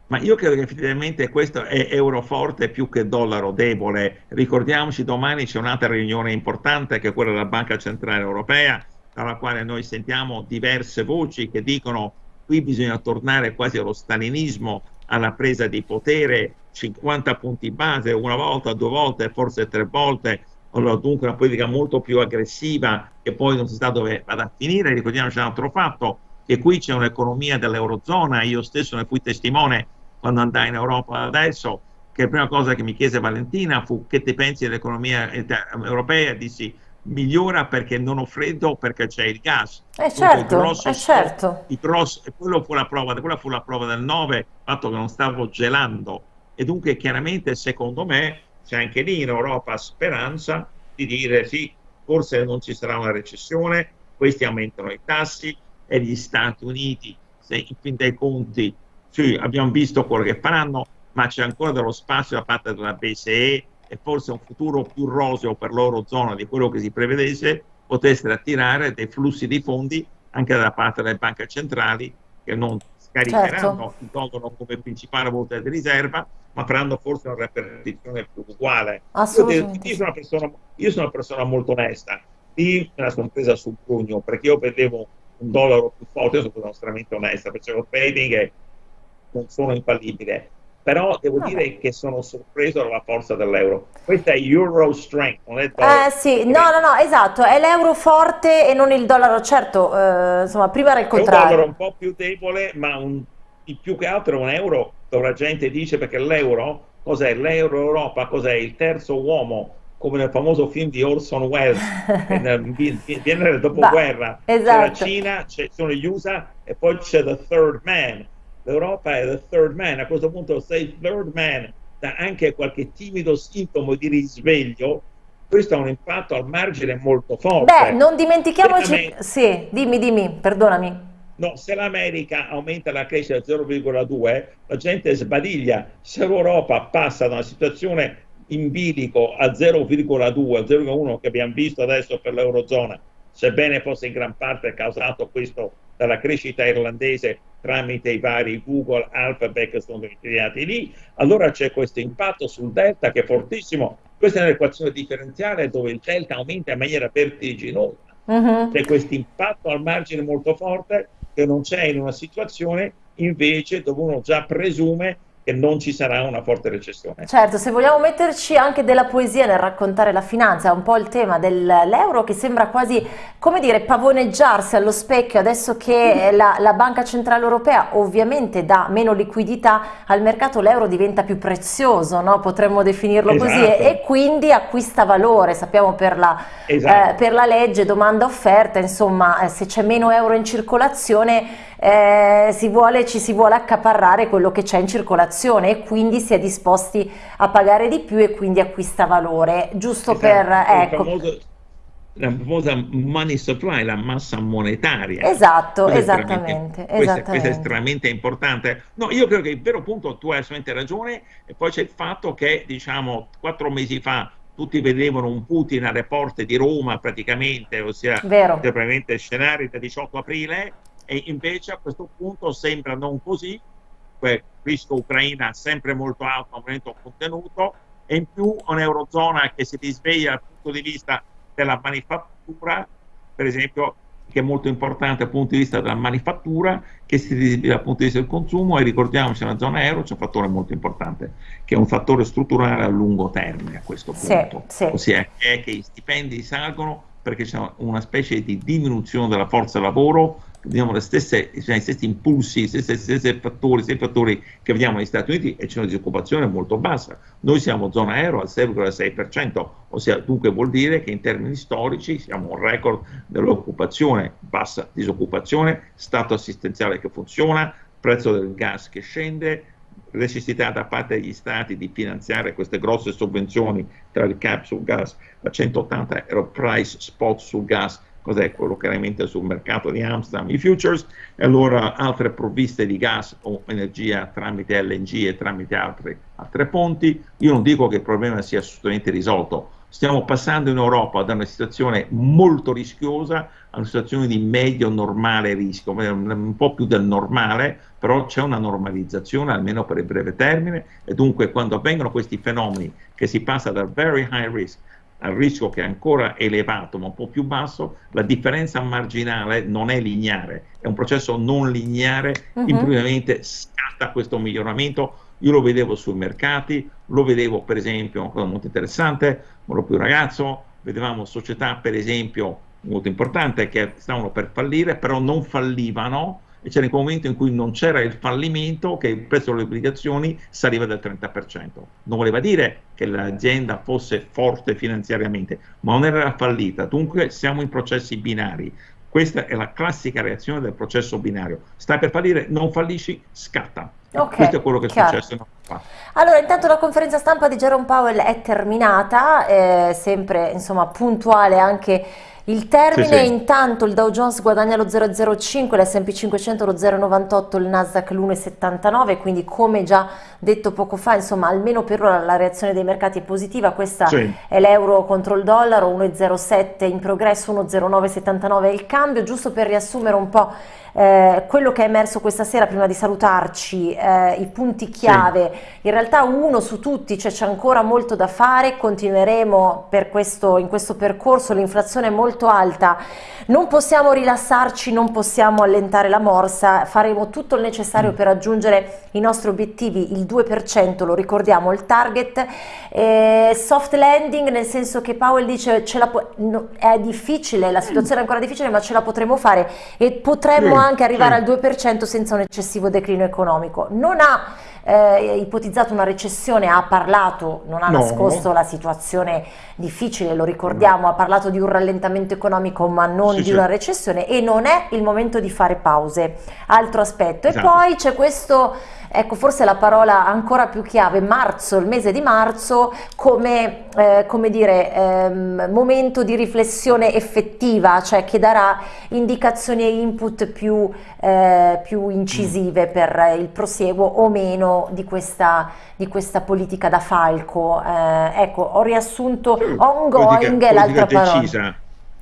Ma io credo che effettivamente questo è euro forte più che dollaro debole. Ricordiamoci, domani c'è un'altra riunione importante che è quella della Banca Centrale Europea, dalla quale noi sentiamo diverse voci che dicono qui bisogna tornare quasi allo stalinismo, alla presa di potere, 50 punti base, una volta, due volte, forse tre volte, allora, dunque una politica molto più aggressiva che poi non si sa dove vada a finire. Ricordiamoci un altro fatto, che qui c'è un'economia dell'Eurozona, io stesso ne fui testimone quando andai in Europa adesso, che la prima cosa che mi chiese Valentina fu che ti pensi dell'economia europea? Dissi migliora perché non ho freddo perché c'è il gas. Eh certo, grosso, eh certo. Il grosso, e quello fu la prova, quella fu la prova del 9, il fatto che non stavo gelando. E dunque chiaramente secondo me c'è anche lì in Europa speranza di dire sì, forse non ci sarà una recessione, questi aumentano i tassi e gli Stati Uniti, se in fin dei conti sì, abbiamo visto quello che faranno, ma c'è ancora dello spazio da parte della BCE e forse un futuro più roseo per l'Eurozona di quello che si prevedesse, potesse attirare dei flussi di fondi anche da parte delle banche centrali che non scaricheranno Certo. il dollaro come principale valuta di riserva, ma faranno forse una ripartizione più uguale. Io, Assolutamente io sono una persona, io sono una persona molto onesta. Lì me la sono presa sul pugno perché io vedevo un dollaro più forte, io sono stata estremamente onesta, facevo trading e non sono infallibile. Però devo Vabbè. dire che sono sorpreso dalla forza dell'euro. Questa è Euro Strength, non è dollaro Eh sì, no, no, no, esatto, è l'euro forte e non il dollaro, certo, eh, insomma, prima era il È un dollaro contrario. un po' più debole, ma un, più che altro è un euro dove la gente dice perché l'euro, cos'è? L'euro Europa, cos'è? Il terzo uomo, come nel famoso film di Orson Welles, nel- viene nel dopoguerra. C'è la esatto. Cina, c'è- sono gli USA e poi c'è the third man. L'Europa è the third man. A questo punto se il third man dà anche qualche timido sintomo di risveglio, questo ha un impatto al margine molto forte. Beh, non dimentichiamoci, sì, dimmi, dimmi, perdonami. No, se l'America aumenta la crescita del 0,2, la gente sbadiglia. Se l'Europa passa da una situazione in bilico a 0,2, 0,1 che abbiamo visto adesso per l'Eurozona, sebbene fosse in gran parte causato questo dalla crescita irlandese tramite i vari Google, Alphabet che sono creati lì, allora c'è questo impatto sul delta che è fortissimo. Questa è un'equazione differenziale dove il delta aumenta in maniera vertiginosa Mhm. c'è questo impatto al margine molto forte che non c'è in una situazione invece dove uno già presume che non ci sarà una forte recessione. Certo, se vogliamo metterci anche della poesia nel raccontare la finanza, è un po' il tema dell'euro che sembra quasi, come dire, pavoneggiarsi allo specchio adesso che la, la Banca Centrale Europea ovviamente dà meno liquidità al mercato, l'euro diventa più prezioso, no? Potremmo definirlo così, e, Esatto. e quindi acquista valore, sappiamo per la, Esatto. eh, per la legge domanda-offerta, insomma, eh, se c'è meno euro in circolazione eh, si vuole, ci si vuole accaparrare quello che c'è in circolazione e quindi si è disposti a pagare di più e quindi acquista valore. Giusto Esatto. per, ecco, famoso- la famosa money supply, la massa monetaria. esatto, Questo è esattamente, questo è- questo è esattamente. estremamente importante. No, io credo che il vero punto, tu hai assolutamente ragione, e poi c'è il fatto che, diciamo, quattro mesi fa tutti vedevano un Putin alle porte di Roma praticamente, ossia probabilmente scenari del 18 aprile, e invece a questo punto sembra non così, rischio Ucraina sempre molto alto, un momento contenuto, e in più un'Eurozona che si risveglia dal punto di vista della manifattura, per esempio, che è molto importante dal punto di vista della manifattura, che si risveglia dal punto di vista del consumo, e ricordiamoci nella zona euro c'è un fattore molto importante, che è un fattore strutturale a lungo termine a questo Sì, punto, sì. ossia è che i stipendi salgono perché c'è una specie di diminuzione della forza lavoro, vediamo le stesse, cioè, gli stessi impulsi, gli stessi, stessi fattori, stessi fattori che vediamo negli Stati Uniti e c'è una disoccupazione molto bassa. Noi siamo zona euro al 6,6%, ossia dunque vuol dire che in termini storici siamo un record dell'occupazione, bassa disoccupazione, stato assistenziale che funziona, prezzo del gas che scende, necessità da parte degli stati di finanziare queste grosse sovvenzioni tra il cap sul gas, la 180 euro price spot sul gas, cos'è quello che alimenta sul mercato di Amsterdam, i futures, e allora altre provviste di gas o energia tramite LNG e tramite altre, altre fonti. Io non dico che il problema sia assolutamente risolto, stiamo passando in Europa da una situazione molto rischiosa a una situazione di medio normale rischio, un po' più del normale, però c'è una normalizzazione almeno per il breve termine. E dunque quando avvengono questi fenomeni che si passa dal very high risk al rischio che è ancora elevato ma un po' più basso, la differenza marginale non è lineare, è un processo non lineare, Mhm. improvvisamente scatta questo miglioramento. Io lo vedevo sui mercati, lo vedevo per esempio, una cosa molto interessante, ero più ragazzo, vedevamo società per esempio molto importante che stavano per fallire, però non fallivano e c'era il momento in cui non c'era il fallimento che il prezzo delle obbligazioni saliva del 30%. Non voleva dire che l'azienda fosse forte finanziariamente, ma non era fallita. Dunque siamo in processi binari. Questa è la classica reazione del processo binario. Stai per fallire, non fallisci, scatta. Ok, Questo è quello che è chiaro. successo. Allora, intanto la conferenza stampa di Jerome Powell è terminata, eh, sempre insomma puntuale anche Il termine Sì, sì. intanto il Dow Jones guadagna lo 0,05, l'S&P 500 lo 0,98, il Nasdaq l'1,79, quindi come già detto poco fa, insomma almeno per ora la reazione dei mercati è positiva, questa Sì. è l'euro contro il dollaro, 1,07 in progresso, 1,0979 è il cambio, giusto per riassumere un po' eh, quello che è emerso questa sera prima di salutarci, eh, i punti chiave, in realtà uno su tutti, cioè c'è ancora molto da fare, continueremo per questo, in questo percorso, l'inflazione è molto alta, non possiamo rilassarci, non possiamo allentare la morsa, faremo tutto il necessario per raggiungere i nostri obiettivi, il 2%, lo ricordiamo, il target, eh, soft landing nel senso che Powell dice ce la no, è difficile, la situazione è ancora difficile ma ce la potremo fare e potremmo anche arrivare al 2% senza un eccessivo declino economico. Non ha eh, ipotizzato una recessione, ha parlato, non ha No. nascosto la situazione difficile, lo ricordiamo, ha parlato di un rallentamento economico ma non Sì, di sì. una recessione e non è il momento di fare pause. Altro aspetto. Esatto. E poi c'è questo, ecco forse la parola ancora più chiave, marzo, il mese di marzo come, eh, come dire, ehm, momento di riflessione effettiva, cioè che darà indicazioni e input più, eh, più incisive Mm. per il prosieguo o meno di questa, di questa politica da falco. Eh, ecco, ho riassunto ongoing è l'altra parola. decisa.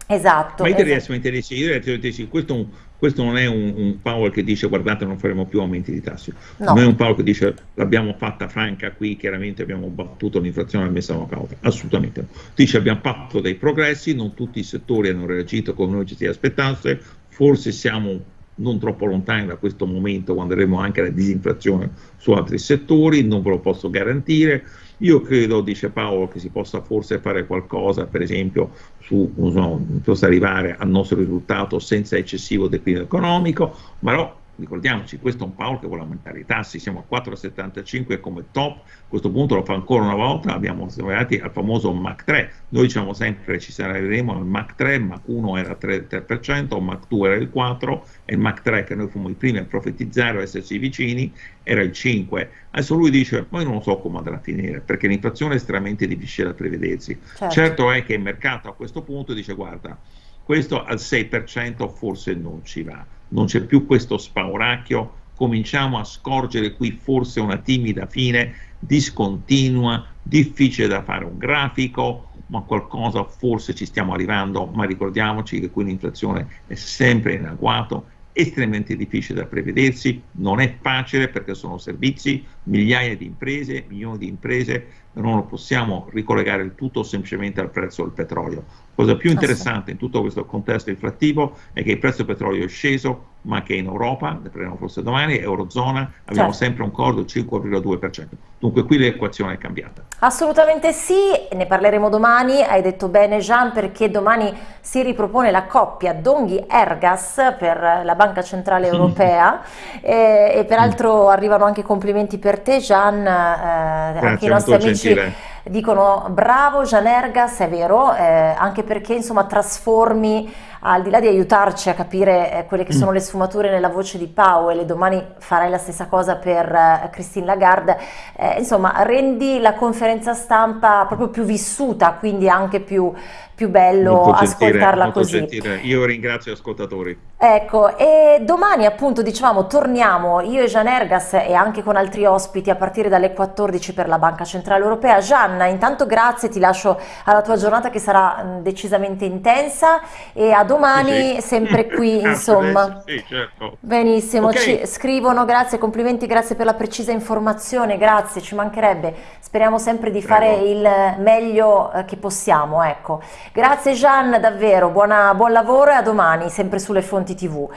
Esatto. Ma io esatto. direi assolutamente decisi, io direi assolutamente decisi. Questo, è un- questo non è un, un Powell che dice guardate non faremo più aumenti di tassi, No. non è un Powell che dice l'abbiamo fatta franca qui, chiaramente abbiamo battuto l'inflazione e messa una pausa, assolutamente no. Dice abbiamo fatto dei progressi, non tutti i settori hanno reagito come noi ci si aspettasse, forse siamo non troppo lontani da questo momento quando avremo anche la disinflazione su altri settori, non ve lo posso garantire. Io credo, dice Paolo, che si possa forse fare qualcosa, per esempio, su so, arrivare al nostro risultato senza eccessivo declino economico, ma no, ricordiamoci, questo è un Paolo che vuole aumentare i tassi, siamo a 4,75 come top, a questo punto lo fa ancora una volta, abbiamo arrivati al famoso Mac 3, noi diciamo sempre ci arriveremo al Mac 3, Mac 1 era 3, 3%, Mac 2 era il 4 e il Mac 3 che noi fummo i primi a profetizzare o esserci vicini era il 5. Adesso lui dice, io non so come andrà a finire, perché l'inflazione è estremamente difficile da prevedersi. Certo. certo è che il mercato a questo punto dice, guarda, questo al 6% forse non ci va, non c'è più questo spauracchio, cominciamo a scorgere qui forse una timida fine, discontinua, difficile da fare un grafico, ma qualcosa forse ci stiamo arrivando, ma ricordiamoci che qui l'inflazione è sempre in agguato, estremamente difficile da prevedersi, non è facile perché sono servizi, migliaia di imprese, milioni di imprese, non possiamo ricollegare il tutto semplicemente al prezzo del petrolio. Cosa più interessante in tutto questo contesto inflattivo è che il prezzo del petrolio è sceso, ma che in Europa, ne parleremo forse domani, Eurozona, abbiamo Certo. sempre un cordo del 5,2%. Dunque qui l'equazione è cambiata. Assolutamente sì, ne parleremo domani, hai detto bene Jean perché domani si ripropone la coppia Donghi-Ergas per la Banca Centrale Europea e, e peraltro arrivano anche complimenti per te Jean, eh, anche i nostri amici gentile. Dicono bravo Jean Ergas, è vero, eh, anche perché insomma trasformi al di là di aiutarci a capire eh, quelle che sono le sfumature nella voce di Powell e domani farai la stessa cosa per eh, Christine Lagarde, eh, insomma rendi la conferenza stampa proprio più vissuta, quindi anche più, più bello gentile, ascoltarla molto così. gentile. Io ringrazio gli ascoltatori. Ecco, e domani appunto dicevamo torniamo io e Gian Ergas e anche con altri ospiti a partire dalle 14 per la Banca Centrale Europea. Gianna, intanto grazie, ti lascio alla tua giornata che sarà decisamente intensa e a domani Sì, sì. sempre qui insomma. Sì, certo. Benissimo, Ok. ci scrivono grazie, complimenti, grazie per la precisa informazione, grazie, ci mancherebbe. Speriamo sempre di fare Prego. il meglio eh, che possiamo, ecco. Grazie Gian, davvero, buona- buon lavoro e a domani, sempre sulle fonti TV.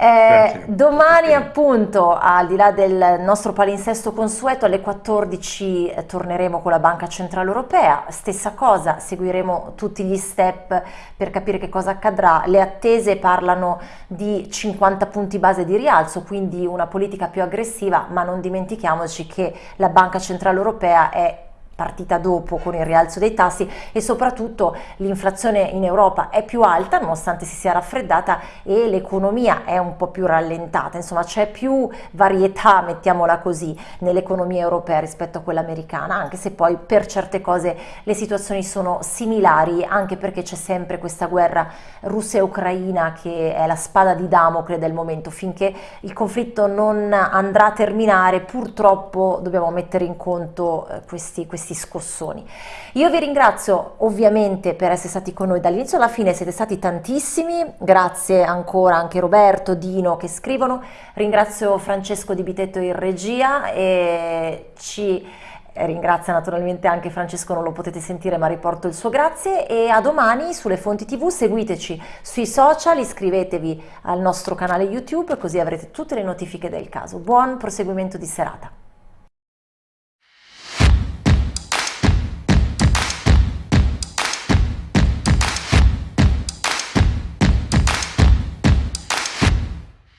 Eh, domani appunto, al di là del nostro palinsesto consueto, alle 14 eh, torneremo con la Banca Centrale Europea, stessa cosa, seguiremo tutti gli step per capire che cosa accadrà. Le attese parlano di 50 punti base di rialzo, quindi una politica più aggressiva, ma non dimentichiamoci che la Banca Centrale Europea è partita dopo con il rialzo dei tassi e soprattutto l'inflazione in Europa è più alta nonostante si sia raffreddata e l'economia è un po' più rallentata, insomma c'è più varietà, mettiamola così, nell'economia europea rispetto a quella americana, anche se poi per certe cose le situazioni sono similari, anche perché c'è sempre questa guerra Russia e Ucraina che è la spada di Damocle del momento, finché il conflitto non andrà a terminare purtroppo dobbiamo mettere in conto eh, questi, questi questi scossoni. Io vi ringrazio ovviamente per essere stati con noi dall'inizio alla fine, siete stati tantissimi, grazie ancora anche Roberto, Dino che scrivono, ringrazio Francesco Di Bitetto in regia e ci ringrazia naturalmente anche Francesco, non lo potete sentire ma riporto il suo grazie e a domani sulle fonti tv seguiteci sui social, iscrivetevi al nostro canale YouTube così avrete tutte le notifiche del caso. Buon proseguimento di serata.